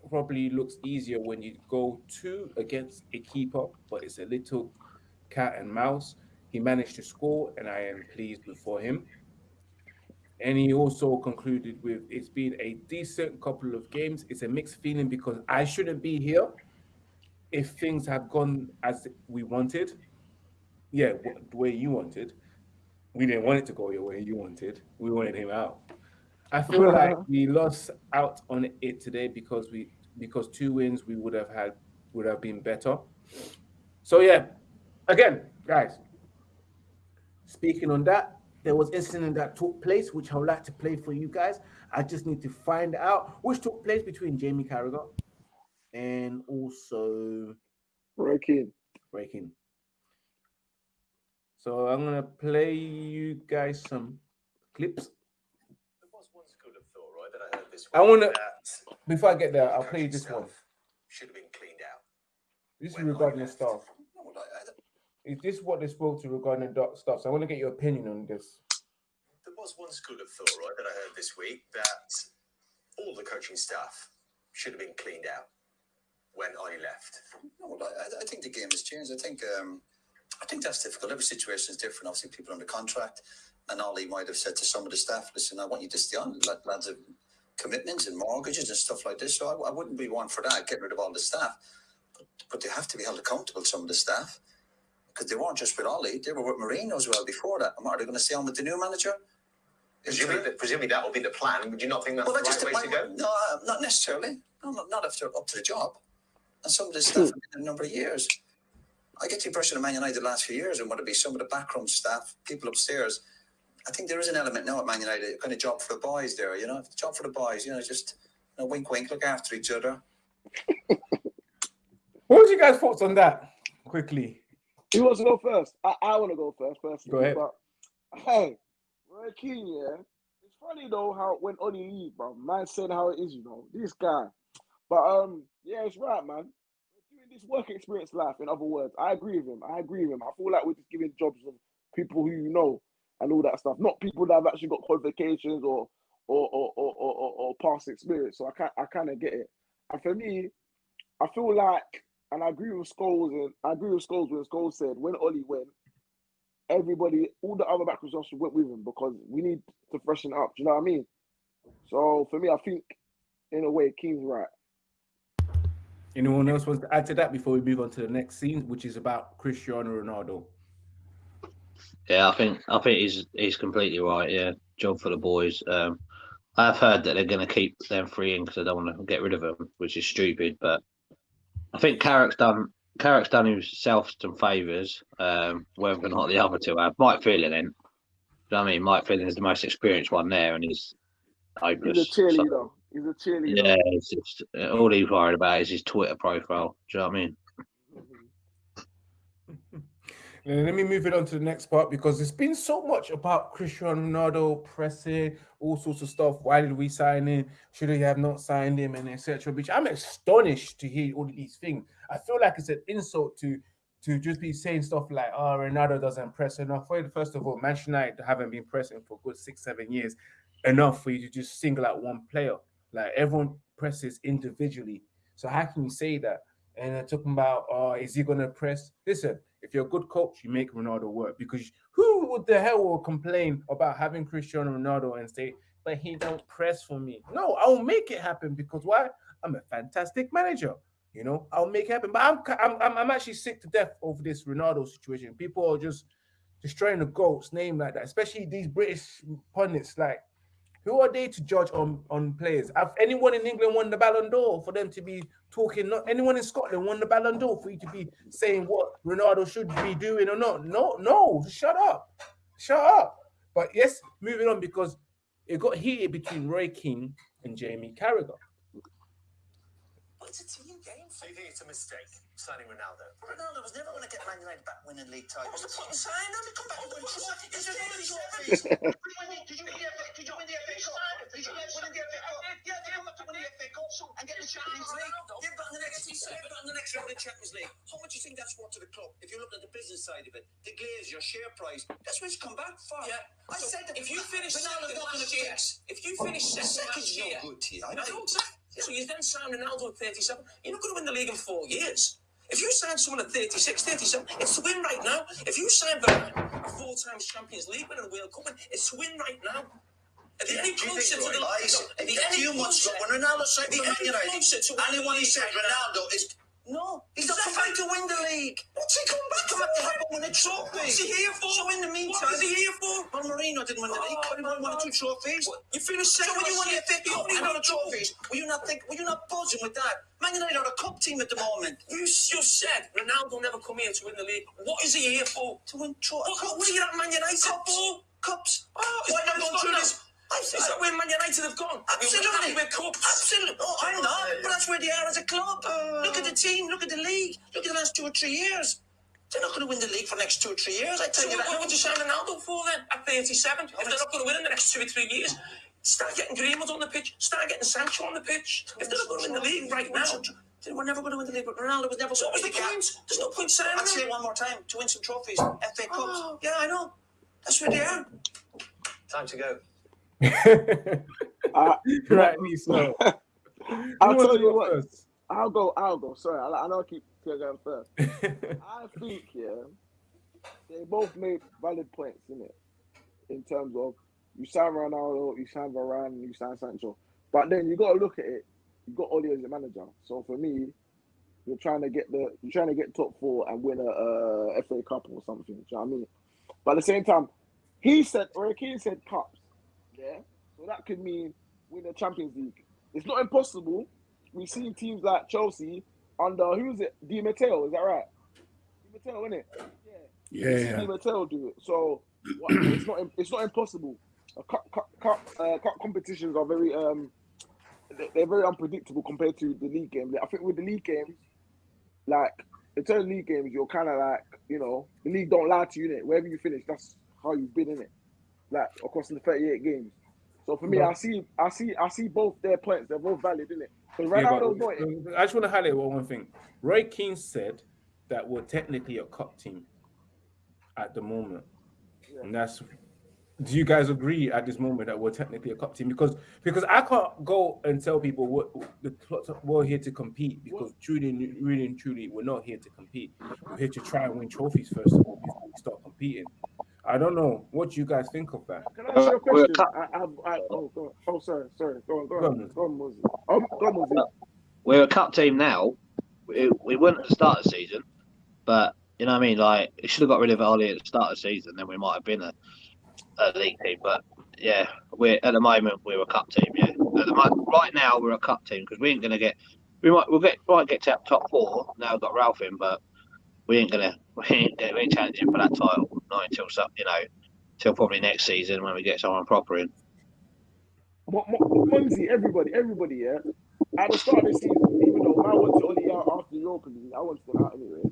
A: probably looks easier when you go two against a keeper, but it's a little cat and mouse. He managed to score, and I am pleased for him. And he also concluded with it's been a decent couple of games. It's a mixed feeling because I shouldn't be here if things had gone as we wanted. Yeah, the way you wanted. We didn't want it to go your way you wanted. We wanted him out. I feel like uh, we lost out on it today because we because two wins we would have had would have been better. So yeah, again, guys. Speaking on that, there was incident that took place, which I would like to play for you guys. I just need to find out which took place between Jamie Carragher and also
D: Breaking.
A: Breaking. So I'm gonna play you guys some clips.
F: There was one school of thought, right, that I heard this
A: as. I want to. Before I get there, I'll play you this one.
F: Should have been cleaned out.
A: This is regarding the staff. Is this what they spoke to regarding the stuff? So I want to get your opinion on this.
F: There was one school of thought, right, that I heard this week that all the coaching staff should have been cleaned out when I left.
G: No, I, I think the game has changed. I think um, I think that's difficult. Every situation is different. Obviously, people under contract, and Ole might have said to some of the staff, "Listen, I want you to stay on." Lads have commitments and mortgages and stuff like this, so I, I wouldn't be one for that. Get rid of all the staff, but, but they have to be held accountable. Some of the staff because they weren't just with Ole, they were with Mourinho as well before that. Are they going to stay on with the new manager?
F: Presumably, that, presumably that will be the plan. Would you not think that's well, the right way to go?
G: No, uh, not necessarily. No, not, not after up to the job. And some of this stuff in a number of years. I get the impression of Man United the last few years, and whether it be some of the backroom staff, people upstairs, I think there is an element now at Man United, kind of job for the boys there, you know, job for the boys, you know, just you know, wink, wink, look after each other.
A: what was your guys' thoughts on that? Quickly.
D: Who wants to go first? I, I want to go first, personally.
A: Go ahead.
D: But hey, Roy Keane, yeah. It's funny though how when Ole leave, bro. Man said how it is, you know. This guy. But um, yeah, it's right, man. We're doing this work experience life, in other words. I agree with him. I agree with him. I feel like we're just giving jobs of people who you know and all that stuff. Not people that have actually got qualifications or or or or, or, or, or past experience. So I can I kind of get it. And for me, I feel like and I agree with Scholes and I agree with Scholes when Scholes said when Ole went, everybody, all the other backwards options went with him because we need to freshen up. Do you know what I mean? So for me, I think in a way, Keane's right.
A: Anyone else wants to add to that before we move on to the next scene, which is about Cristiano Ronaldo?
C: Yeah, I think I think he's he's completely right. Yeah, job for the boys. Um, I've heard that they're going to keep them free in because they don't want to get rid of them, which is stupid. But I think Carrick's done Carrick's done himself some favours, um, whether or not the other two have. Mike Phelan. You know I mean? Mike Phelan is the most experienced one there, and he's
D: hopeless. He's a cheerleader. So, he's a cheerleader.
C: Yeah, it's just, all he's worried about is his Twitter profile. Do you know what I mean?
A: Let me move it on to the next part because there's been so much about Cristiano Ronaldo pressing, all sorts of stuff. Why did we sign him? Should we have not signed him, and etc. Which I'm astonished to hear all these things. I feel like it's an insult to to just be saying stuff like, "Oh, Ronaldo doesn't press enough." Well, first of all, Manchester United haven't been pressing for good six, seven years, enough for you to just single out one player. Like everyone presses individually. So how can you say that? And they're talking about, "Oh, is he going to press?" Listen if you're a good coach, you make Ronaldo work because who would the hell will complain about having Cristiano Ronaldo and say, but he don't press for me? No, I'll make it happen because why? I'm a fantastic manager. You know, I'll make it happen. But I'm I'm I'm actually sick to death over this Ronaldo situation. People are just destroying the goat's name like that, especially these British pundits. Like who are they to judge on on players? Have anyone in England won the Ballon d'Or for them to be talking? Not anyone in Scotland won the Ballon d'Or for you to be saying what Ronaldo should be doing or not? No, no, shut up, shut up. But yes, moving on because it got heated between Roy Keane and Jamie Carragher.
F: Well, it's a team game. So you think it's a mistake? Signing Ronaldo.
G: Ronaldo was never going to get Man United back winning league titles.
F: What's the point in signing him? Come back and win trophies. He's just winning trophies. Did you win the FA? Did you win the FA Cup? Did you win the FA Cup? Yeah, they come back to win the FA Cup and get the Champions League. They've got the next. They've got the next round of the Champions League. How much do you think that's worth to the club? If you look at the business side of it, the Glaze, your share price, that's what it's come back for. Yeah. I said that if you finish second last year, if you finish oh, second last year, no good to you. I know exactly. So you then sign Ronaldo at 37. You're not going to win the league in four years. If you sign someone at 36, 37, it's to win right now. If you sign Varane, a four-time Champions League winner and World Cup, it's to win right now. If yeah, any closer to the lies, if any closer,
G: when Ronaldo signed for Man United, anyone he said Ronaldo is no, he's not trying to win the league. What's he come back to help win a trophy?
F: What's he here for?
G: So in the meantime,
F: what is he here for?
G: Well, Mourinho didn't win the league. Oh, he won one or two trophies. What?
F: You finished second.
G: So when you won the FA Cup and other trophies, were you not think? Were you not buzzing with that? Man United are a cup team at the moment.
F: You just said Ronaldo never come here to win the league. What is he here for?
G: To win trophies.
F: What, what are you at Man United
G: Cups.
F: for?
G: Cups.
F: Oh,
G: Why not going through this?
F: Is that where Man United have gone?
G: Absolutely.
F: We're cups.
G: Absolutely. Oh, I'm not. But that's where they are as a club. Uh, look at the team. Look at the league. Look at the last two or three years. They're not going to win the league for the next two or three years. I tell
F: so
G: you
F: what,
G: that.
F: What would you sign Ronaldo for then? At 37, if they're not going to win in the next two or three years, Start getting Greenwood on the pitch. Start getting Sancho on the pitch. If they're not going to win the league right now, then we're never going to win the league. But Ronaldo was never. So what was the point? There's no point signing
G: I'll say it one more time to win some trophies, FA Cups.
F: Oh, yeah, I know. That's where they are.
G: Time to go.
D: Uh,
A: me so.
D: I'll tell you what.
A: first?
D: I'll go. I'll go. Sorry, I, I know I keep going first. I think yeah, they both made valid points in it, in terms of you sign Ronaldo, you sign Varane, you sign Sancho. But then you got to look at it. You got Ole as your manager. So for me, you're trying to get the you're trying to get top four and win a, uh FA Cup or something. Do you know what I mean? But at the same time, he said or Keane said cups. Yeah, so that could mean win the Champions League. It's not impossible. We've seen teams like Chelsea under who is it? Di Matteo, is that right? Di Matteo, isn't it? Yeah. We've
B: Yeah.
D: Di Matteo do it. So what, it's not it's not impossible. Uh, cup, cup, cup, uh, cup competitions are very um they- they're very unpredictable compared to the league game. I think with the league games, like in terms of league games, you're kind of like you know the league don't lie to you. Innit? Wherever you finish, that's how you've been in it. Like across the 38 games. So for me, I see, I see, I see both their points. They're both valid, isn't it? Because
A: Yeah, but-
D: Ronaldo's not it.
A: I just want to highlight one, one thing. Roy Keane said that we're technically a cup team at the moment.
D: Yeah.
A: And that's do you guys agree at this moment that we're technically a cup team? Because because I can't go and tell people what the we're here to compete because truly, really and truly, we're not here to compete. We're here to try and win trophies first of all before we start competing. I don't know what you guys think of that.
D: Can I ask you a
C: we're a
D: question?
C: cup-
D: I, I, I, oh, go oh, sorry, sorry. Go on, go
A: Go
D: on,
A: on.
D: go on, Moses. Oh, go on, Moses.
C: We're a cup team now. We, we weren't at the start of the season, but you know what I mean. Like, it should have got rid of Ole at the start of the season, then we might have been a, a league team. But yeah, we're at the moment we're a cup team. Yeah, at the mo- right now we're a cup team because we ain't gonna get. We might we'll get might get to top four. Now we've got Ralf in, but we ain't gonna we ain't, we ain't challenging for that title not until some you know till probably next season when we get someone proper in.
D: Mo- Mo- Mumsy, everybody, everybody, yeah. At the start of the season, even though I wanted Ole out after the Europa League, I wanted him out anyway.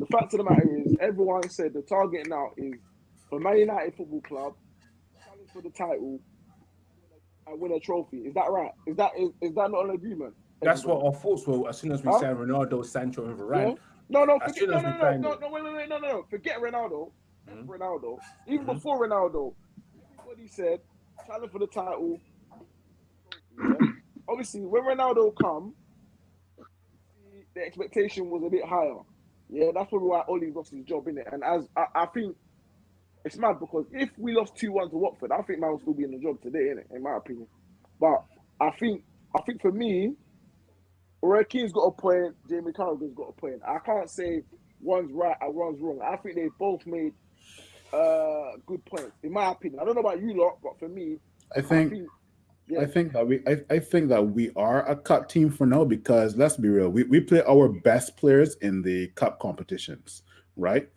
D: The fact of the matter is, everyone said the target now is for Man United Football Club, challenge for the title, and win a trophy. Is that right? Is that is, is that not an agreement?
A: That's
D: Everybody?
A: what our thoughts were as soon as we
D: Huh?
A: signed Ronaldo, Sancho, and Varane.
D: No, no, forget, no, no, no, no, no, wait, wait, wait, no, no, no. Forget Ronaldo.
A: Mhm.
D: Ronaldo. Even
A: Mhm.
D: before Ronaldo, what he said challenge for the title. Yeah. Obviously, when Ronaldo come, the, the expectation was a bit higher. Yeah, that's probably why Ole lost his job in it. And as I, I think it's mad because if we lost two one to Watford, I think man would still be in the job today, innit? In my opinion. But I think I think for me, Keane's got a point, Jamie Carragher's got a point. I can't say one's right and one's wrong. I think they both made uh good points, in my opinion. I don't know about you lot, but for me,
B: I
D: I
B: think
D: think
B: I think that we I, I think that we are a cup team for now because let's be real, we, we play our best players in the cup competitions, right?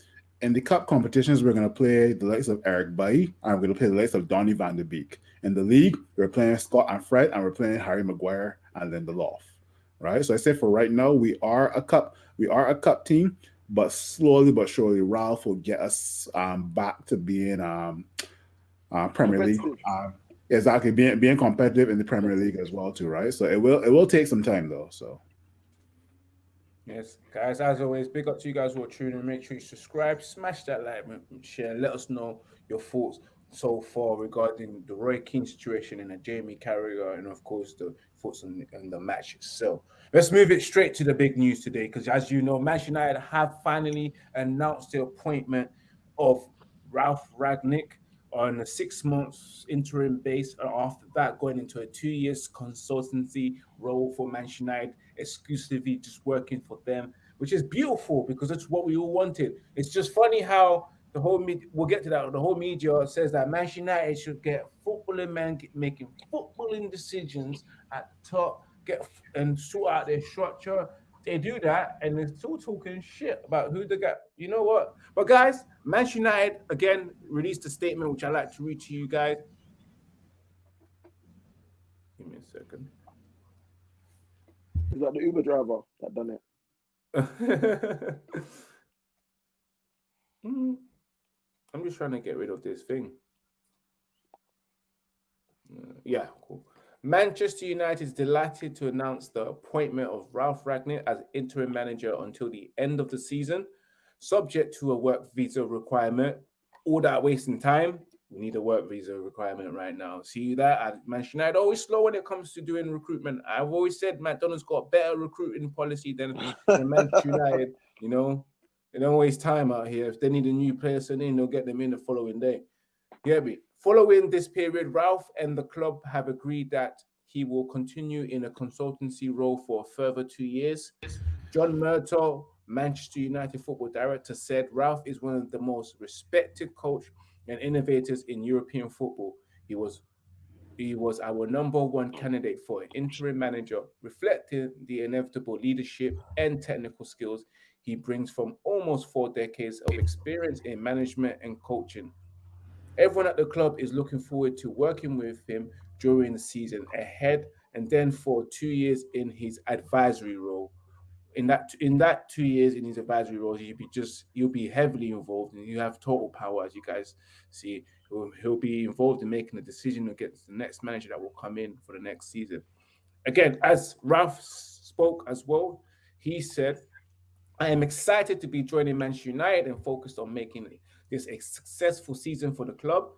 B: In the cup competitions, we're gonna play the likes of Eric Bailly and we're gonna play the likes of Donny van de Beek. In the league, we're playing Scott and Fred and we're playing Harry Maguire and Lindelöf. Right. So I say for right now, we are a cup, we are a cup team, but slowly but surely Ralf will get us um back to being um uh, Premier League.
D: Competitive.
B: Um, exactly being being competitive in the Premier League as well too, right? So it will it will take some time though. So
A: Yes, guys, as always, big up to you guys who are tuning in. Make sure you subscribe, smash that like, button, share, let us know your thoughts so far regarding the Roy Keane situation and the Jamie Carragher, and of course, the thoughts on, on the match itself. Let's move it straight to the big news today because, as you know, Manchester United have finally announced the appointment of Ralf Rangnick on a six months interim base, and after that, going into a two years consultancy role for Manchester United exclusively just working for them, which is beautiful because it's what we all wanted. It's just funny how the whole media, we'll get to that, the whole media says that Manchester United should get footballing men making footballing decisions at the top, get and sort out their structure. They do that and they're still talking shit about who they got. You know what? But guys, Manchester United again released a statement which I like to read to you guys. Give me a second.
D: is that the Uber driver that done it.
A: Mm. I'm just trying to get rid of this thing. Uh, yeah, cool. Manchester United is delighted to announce the appointment of Ralf Rangnick as interim manager until the end of the season, subject to a work visa requirement. All that wasting time, we need a work visa requirement right now. See that at Manchester United always slow when it comes to doing recruitment. I've always said McDonald's got better recruiting policy than, than Manchester United. You know, they don't waste time out here. If they need a new person in, they'll get them in the following day. Me. Following this period, Ralf and the club have agreed that he will continue in a consultancy role for further two years. John Murtough, Manchester United football director, said Ralf is one of the most respected coach and innovators in European football. He was he was our number one candidate for an interim manager, reflecting the inevitable leadership and technical skills he brings from almost four decades of experience in management and coaching. Everyone at the club is looking forward to working with him during the season ahead and then for two years in his advisory role. In that in that two years in his advisory role, he'll be just you'll be heavily involved and you have total power, as you guys see. He'll, he'll be involved in making a decision against the next manager that will come in for the next season. Again, as Ralf spoke as well, he said, I am excited to be joining Manchester United and focused on making this a successful season for the club.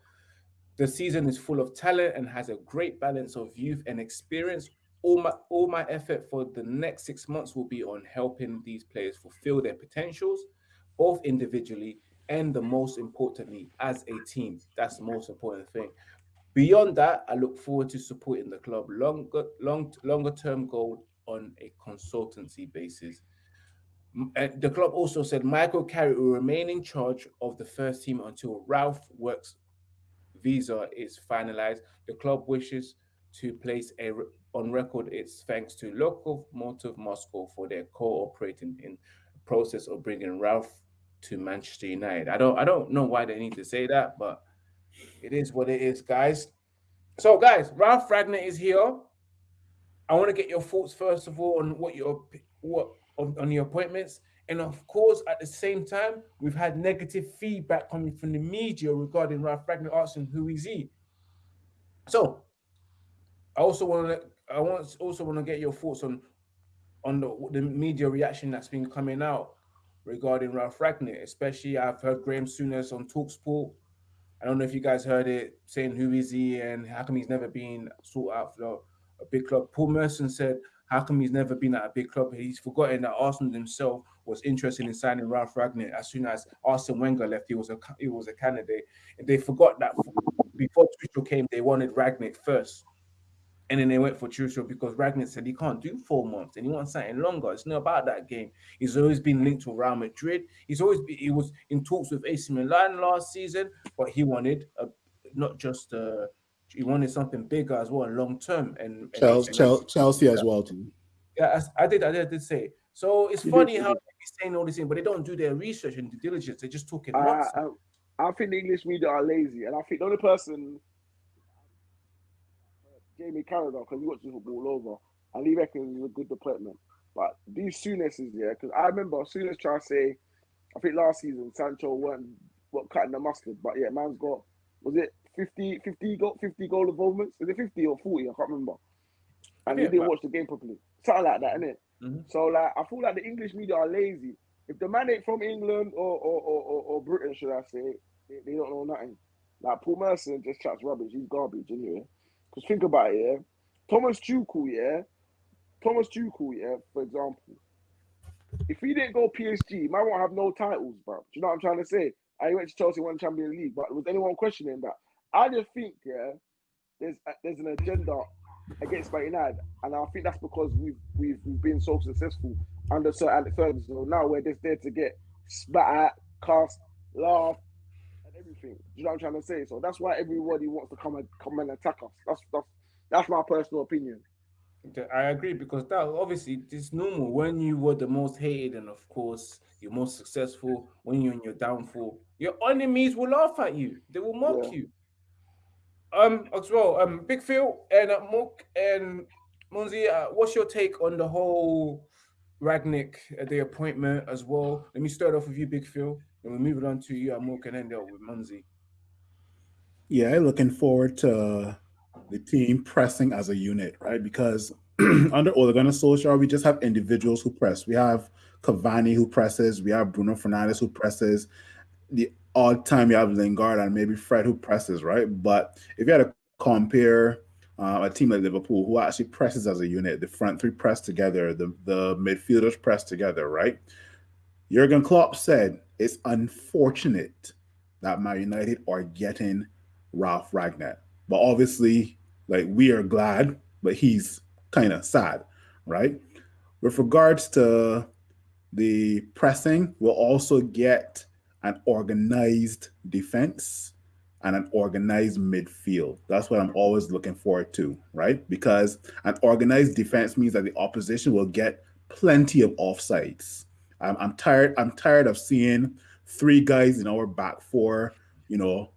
A: The season is full of talent and has a great balance of youth and experience. All my all my effort for the next six months will be on helping these players fulfill their potentials, both individually and the most importantly as a team. That's the most important thing. Beyond that, I look forward to supporting the club longer, long, longer term goal on a consultancy basis. Uh, the club also said Michael Carrick will remain in charge of the first team until Ralf works visa is finalized. The club wishes to place a on record its thanks to Lokomotiv Moscow for their cooperating in the process of bringing Ralf to Manchester United. I don't I don't know why they need to say that, but it is what it is, guys. So, guys, Ralf Rangnick is here. I want to get your thoughts first of all on what your what on, on the appointments. And of course, at the same time, we've had negative feedback coming from the media regarding Ralf Rangnick asking who is he. So, I also want to I want also want to get your thoughts on on the, the media reaction that's been coming out regarding Ralf Rangnick, especially I've heard Graham Souness on Talksport. I don't know if you guys heard it saying who is he and how come he's never been sought out for a big club. Paul Merson said how come he's never been at a big club? He's forgotten that Arsenal himself was interested in signing Ralf Rangnick as soon as Arsene Wenger left. He was a he was a candidate, and they forgot that before Tuchel came, they wanted Rangnick first, and then they went for Tuchel because Rangnick said he can't do four months and he wants something longer. It's not about that game. He's always been linked to Real Madrid. He's always been, he was in talks with AC Milan last season, but he wanted a, not just a he wanted something bigger as well long term. And,
B: Chelsea, and Chelsea, as well too.
A: Yeah, I did. I did, I did say. So it's funny how they're saying all this thing, but they don't do their research and due diligence. They're just talking.
D: I, I, I, think the English media are lazy, and I think the only person, Jamie Carragher, because he watches football all over, and he reckons he's a good appointment. But these Souness yeah, because I remember Souness trying to say, I think last season Sancho weren't what cutting the mustard, but yeah, man's got was it 50, 50 goal, 50 goal involvements. Is it 50 or 40? I can't remember. And yeah, he didn't watch the game properly. Something like that, innit? Mm-hmm. So like I feel like the English media are lazy. If the man ain't from England or or, or, or, or Britain, should I say, they, they, don't know nothing. Like Paul Merson just chats rubbish. He's garbage anyway. Because think about it, yeah. Thomas Tuchel, yeah. Thomas Tuchel, yeah. For example, if he didn't go PSG, man won't have no titles, bro. Do you know what I'm trying to say? I went to Chelsea, won Champions League, but was anyone questioning that? I just think, yeah, there's uh, there's an agenda against Man United, and I think that's because we've we've, we've been so successful under Sir Alex Ferguson. So now we're just there to get spat at, cast, laugh, and everything. you know what I'm trying to say? So that's why everybody wants to come and come and attack us. That's that's that's my personal opinion.
A: I agree because that obviously it's normal when you were the most hated and of course you're most successful when you're in your downfall. Your enemies will laugh at you. They will mock yeah. you. Um, as well, um, Big Phil and uh, Mook and Munzi, uh, what's your take on the whole Rangnick, uh, the appointment as well? Let me start off with you, Big Phil, and we'll move it on to you, uh, Mook, and end up with Munzi.
B: Yeah, looking forward to the team pressing as a unit, right? Because under Ole Gunnar Solskjaer, we just have individuals who press. We have Cavani who presses. We have Bruno Fernandes who presses. The odd time you have Lingard and maybe Fred who presses, right? But if you had to compare uh, a team like Liverpool who actually presses as a unit, the front three press together, the, the midfielders press together, right? Jurgen Klopp said it's unfortunate that Man United are getting Ralf Rangnick. But obviously, like we are glad, but he's kind of sad, right? With regards to the pressing, we'll also get an organized defense and an organized midfield. That's what I'm always looking forward to, right? Because an organized defense means that the opposition will get plenty of offsides. I'm, I'm tired. I'm tired of seeing three guys in our back four, you know,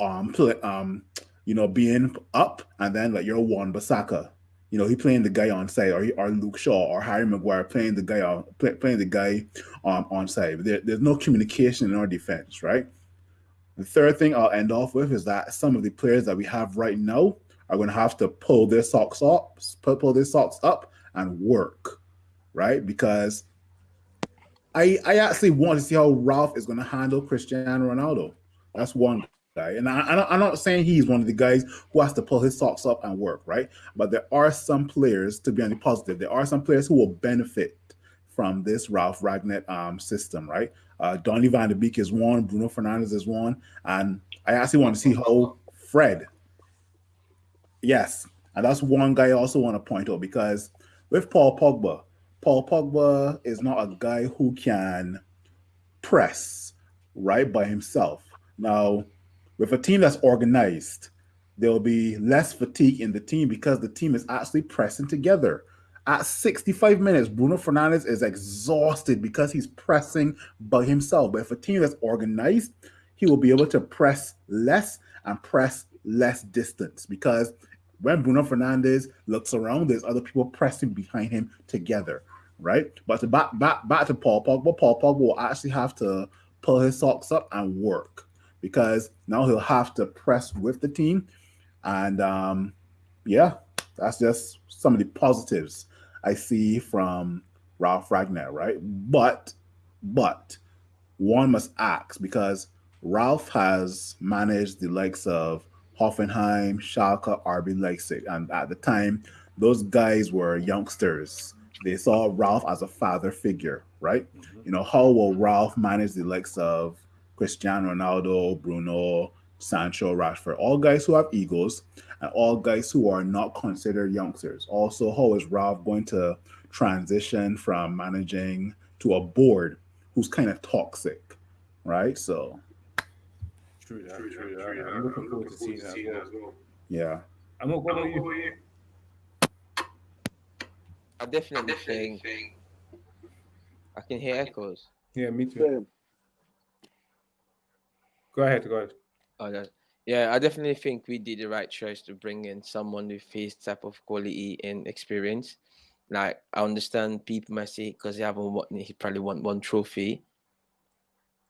B: um, play, um, you know, being up, and then like you're Wan-Bissaka, you know, he playing the guy on side, or, he, or Luke Shaw or Harry Maguire playing the guy on play, playing the guy um, on side. There, there's no communication in our defense, right? The third thing I'll end off with is that some of the players that we have right now are going to have to pull their socks up, pull their socks up, and work, right? Because I I actually want to see how Ralf is going to handle Cristiano Ronaldo. That's one guy, and I, I'm not saying he's one of the guys who has to pull his socks up and work, right? But there are some players, to be on the positive, there are some players who will benefit from this Ralf Rangnick um, system, right? Uh, Donny van de Beek is one, Bruno Fernandes is one, and I actually want to see how Fred. Yes, and that's one guy I also want to point out because with Paul Pogba, Paul Pogba is not a guy who can press right by himself. Now, with a team that's organized, there will be less fatigue in the team because the team is actually pressing together. At 65 minutes, Bruno Fernandes is exhausted because he's pressing by himself. But if a team that's organized, he will be able to press less and press less distance because when Bruno Fernandes looks around, there's other people pressing behind him together, right? But to back back back to Paul Pogba, Paul Pogba will actually have to pull his socks up and work because now he'll have to press with the team. And um, yeah, that's just some of the positives I see from Ralf Rangnick, right? But, but one must ask because Ralf has managed the likes of Hoffenheim, Schalke, RB Leipzig, and at the time, those guys were youngsters. They saw Ralf as a father figure, right? Mm-hmm. You know, how will Ralf manage the likes of Cristiano Ronaldo, Bruno, Sancho, Rashford, all guys who have egos and all guys who are not considered youngsters. Also, how is Ralf going to transition from managing to a board who's kind of toxic, right? So,
A: true, that, true, true, that. True, I'm looking forward to seeing that as well.
B: Yeah.
A: I'm not going to you.
E: I definitely think I can hear echoes.
A: Yeah, me too. Go ahead, go ahead.
E: Oh, yeah, I definitely think we did the right choice to bring in someone with his type of quality and experience. Like I understand people might say because he haven't won, he probably won one trophy.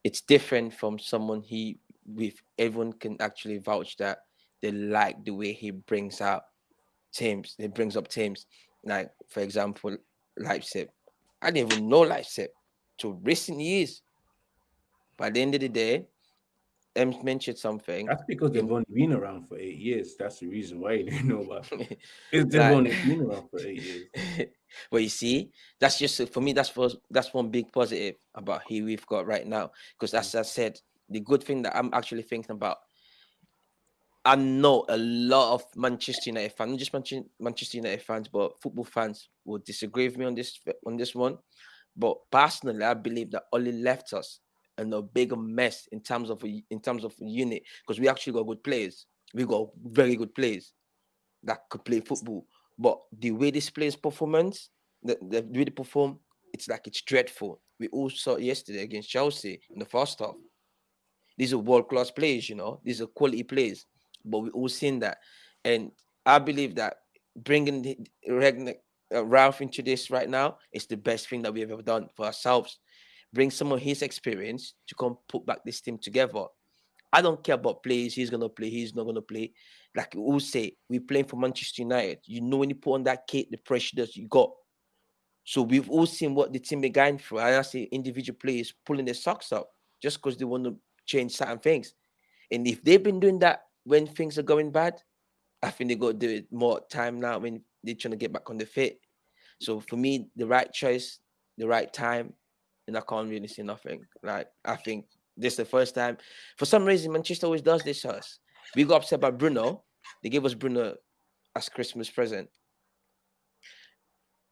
E: It's different from someone he with everyone can actually vouch that they like the way he brings out teams. He brings up teams. Like for example, Leipzig. I didn't even know Leipzig to recent years. By the end of the day, mentioned something.
A: That's because they've only been around for eight years. That's the reason why you didn't know about it. they've like, only been around for eight years.
E: well, you see, that's just for me. That's for, that's one big positive about who we've got right now. Because as mm. I said, the good thing that I'm actually thinking about. I know a lot of Manchester United fans, not just Manchester United fans, but football fans will disagree with me on this on this one. But personally, I believe that Ole left us and a bigger mess in terms of a, in terms of unit because we actually got good players. We got very good players that could play football. But the way this players performance, the, the way they perform, it's like it's dreadful. We all saw yesterday against Chelsea in the first half. These are world class players, you know. These are quality players, but we all seen that, and I believe that bringing the, uh, Ralf into this right now is the best thing that we have ever done for ourselves bring some of his experience to come put back this team together. I don't care about plays. He's gonna play. He's not gonna play. Like we all say, we're playing for Manchester United. You know when you put on that kit, the pressure that you got. So we've all seen what the team are going through. I see individual players pulling their socks up just because they want to change certain things. And if they've been doing that when things are going bad, I think they got to do it more time now when they're trying to get back on the fit. So for me, the right choice, the right time, and I can't really see nothing. Like I think this is the first time. For some reason, Manchester always does this to us. We got upset by Bruno. They gave us Bruno as Christmas present.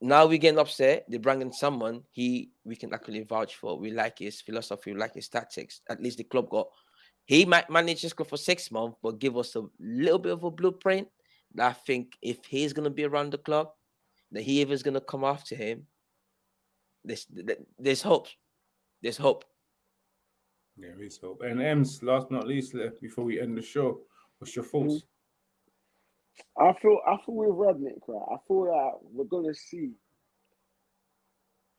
E: Now we're getting upset. They bring in someone he we can actually vouch for. We like his philosophy, we like his tactics. At least the club got he might manage to club for six months, but give us a little bit of a blueprint. I think if he's gonna be around the club, that he is gonna come after him. There's there's hope. There's hope.
A: There is hope. And Ems, last but not least, before we end the show, what's your thoughts?
D: I feel I feel with Rangnick, right? I feel that we're gonna see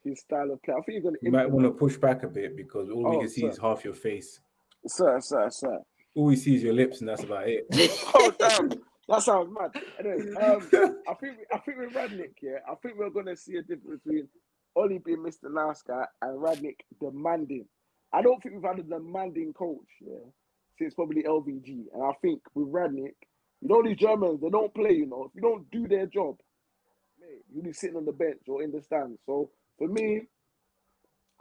D: his style of play. I think you're gonna.
A: You might want to push back a bit because all we
D: Oh,
A: can see
D: sir.
A: is half your face.
D: Sir, sir, sir.
A: All we see is your lips, and that's about it.
D: oh damn, that sounds mad. Anyway, um, I think I think with Rangnick, yeah, I think we're gonna see a difference between Ole being Mr. Nice Guy and Rangnick demanding. I don't think we've had a demanding coach, yeah, since probably LVG. And I think with Rangnick, you know these Germans, they don't play, you know. If you don't do their job, mate, you'll be sitting on the bench or in the stands. So for me,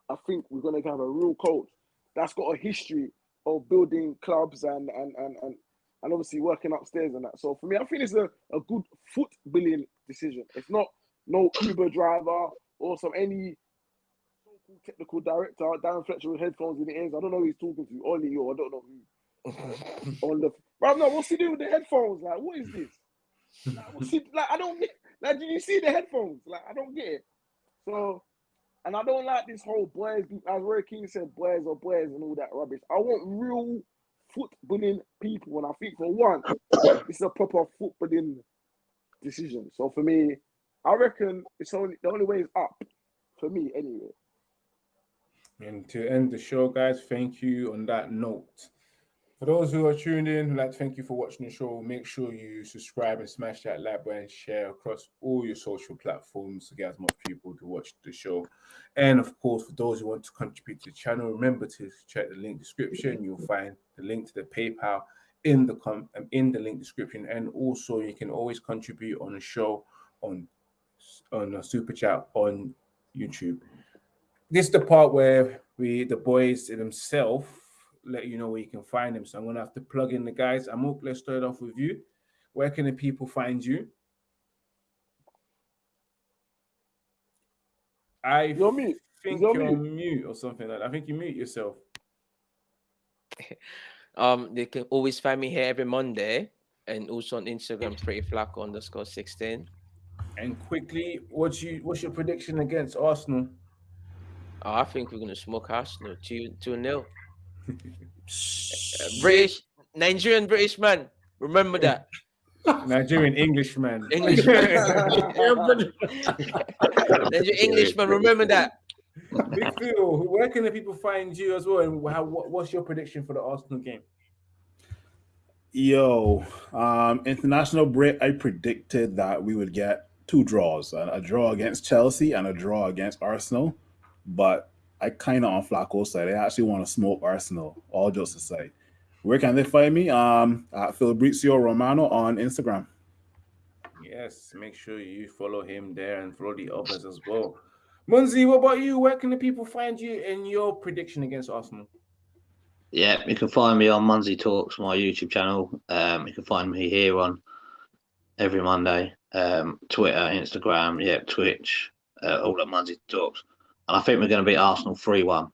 D: I think we're gonna have a real coach that's got a history of building clubs and and and and, and obviously working upstairs and that. So for me, I think it's a, a good foot decision. It's not no Uber driver or some any so-called technical director, Darren Fletcher with headphones in the ears. I don't know who he's talking to, Ole or I don't know who. on the bro, no, what's he doing with the headphones? Like, what is this? Like, what's he, like I don't get like did you see the headphones? Like I don't get it. So and I don't like this whole boys, as Roy Keane said, boys or boys and all that rubbish. I want real footballing people, and I think for one, it's a proper footballing decision. So for me, I reckon it's only the only way is up for me anyway.
A: And to end the show, guys, thank you on that note. For those who are tuned in, like thank you for watching the show. Make sure you subscribe and smash that like button, share across all your social platforms to get as much people to watch the show. And of course, for those who want to contribute to the channel, remember to check the link description. You'll find the link to the PayPal in the com- um, in the link description. And also, you can always contribute on the show on on a super chat on YouTube this is the part where we the boys themselves let you know where you can find them. So I'm gonna have to plug in the guys. Amok, let's start off with you. Where can the people find you? I
D: You're mute.
A: think
D: You're
A: you're
D: mute.
A: mute or something like that. I think you mute yourself.
E: Um, they can always find me here every Monday and also on Instagram, pretty flacco underscore 16.
A: And quickly, what's you what's your prediction against Arsenal?
E: Oh, I think we're gonna smoke Arsenal two two nil. British, Nigerian British man. Remember that.
A: Nigerian Englishman.
E: English Nigerian Englishman, remember that.
A: Big Phil, where can the people find you as well? And how, what's your prediction for the Arsenal game?
B: Yo, um, international Brit, I predicted that we would get two draws: a, a draw against Chelsea and a draw against Arsenal. But I kind of on Flacco's side. I actually want to smoke Arsenal. All jokes aside, where can they find me? Um, at Fabrizio Romano on Instagram.
A: Yes, make sure you follow him there and follow the others as well. Munzi, what about you? Where can the people find you in your prediction against Arsenal?
C: Yeah, you can find me on Munzi Talks, my YouTube channel. Um, you can find me here on every Monday. Um, Twitter, Instagram, yeah, Twitch, uh, all at Munzi Talks. And I think we're going to beat Arsenal 3 1.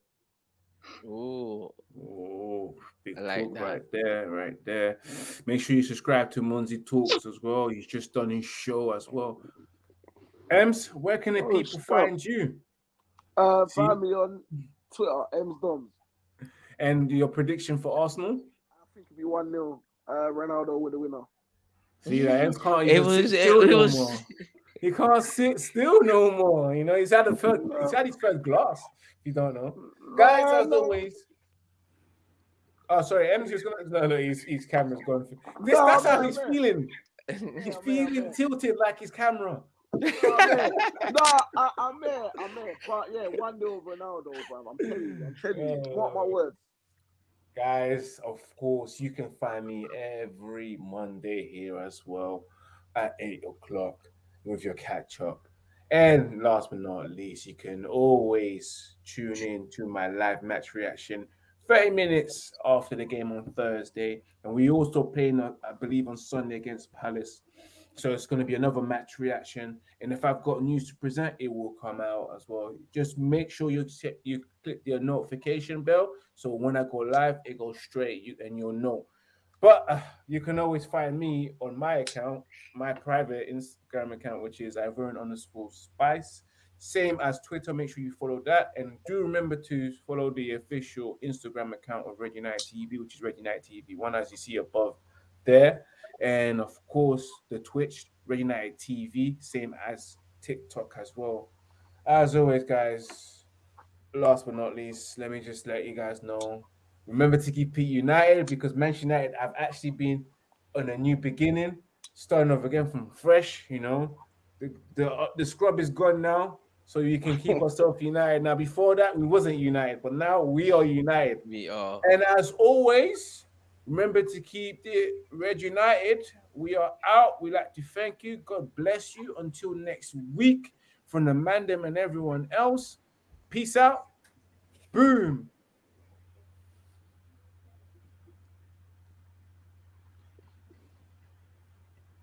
E: Ooh,
A: Oh, big
E: I like
A: talk
E: that.
A: right there, right there. Make sure you subscribe to Munzi Talks as well. He's just done his show as well. Ems, where can the
D: Oh,
A: people
D: stop.
A: find you?
D: Uh,
A: See-
D: find me on Twitter, M's Doms.
A: And your prediction for Arsenal?
D: I think it'll be 1 0. Uh, Ronaldo with the winner.
A: See, that Ems can't
E: It was- it- it
A: no
E: was-
A: more. He can't sit still no more. You know, he's had a first, he's had his first glass. If you don't know, guys, as always, Oh, sorry, M's just gonna no, no, his, his camera's gone. This, no, that's how he's feeling. He's feeling tilted like his camera.
D: no, I, I'm there, I'm there. But yeah, one nil Ronaldo, bro. I'm telling you, I'm telling you. What my oh. words.
A: Guys, of course, you can find me every Monday here as well at eight o'clock with your catch up. And last but not least, you can always tune in to my live match reaction 30 minutes after the game on Thursday. And we also uh, I believe, on Sunday against Palace. So it's going to be another match reaction. And if I've got news to present, it will come out as well. Just make sure you check, you click the notification bell. So when I go live, it goes straight you and you'll know. But uh, you can always find me on my account, my private Instagram account, which is Ivern underscore spice. Same as Twitter. Make sure you follow that. And do remember to follow the official Instagram account of Red United TV, which is Red United TV, one as you see above there. And of course, the Twitch, Red United TV, same as TikTok as well. As always, guys, last but not least, let me just let you guys know. Remember to keep it united because Manchester United have actually been on a new beginning, starting off again from fresh. You know, the the, uh, the scrub is gone now so you can keep yourself united. Now, before that, we wasn't united, but now we are united.
E: We are.
A: And as always, remember to keep the Red United. We are out. We like to thank you. God bless you. Until next week, from the Mandem and everyone else. Peace out. Boom.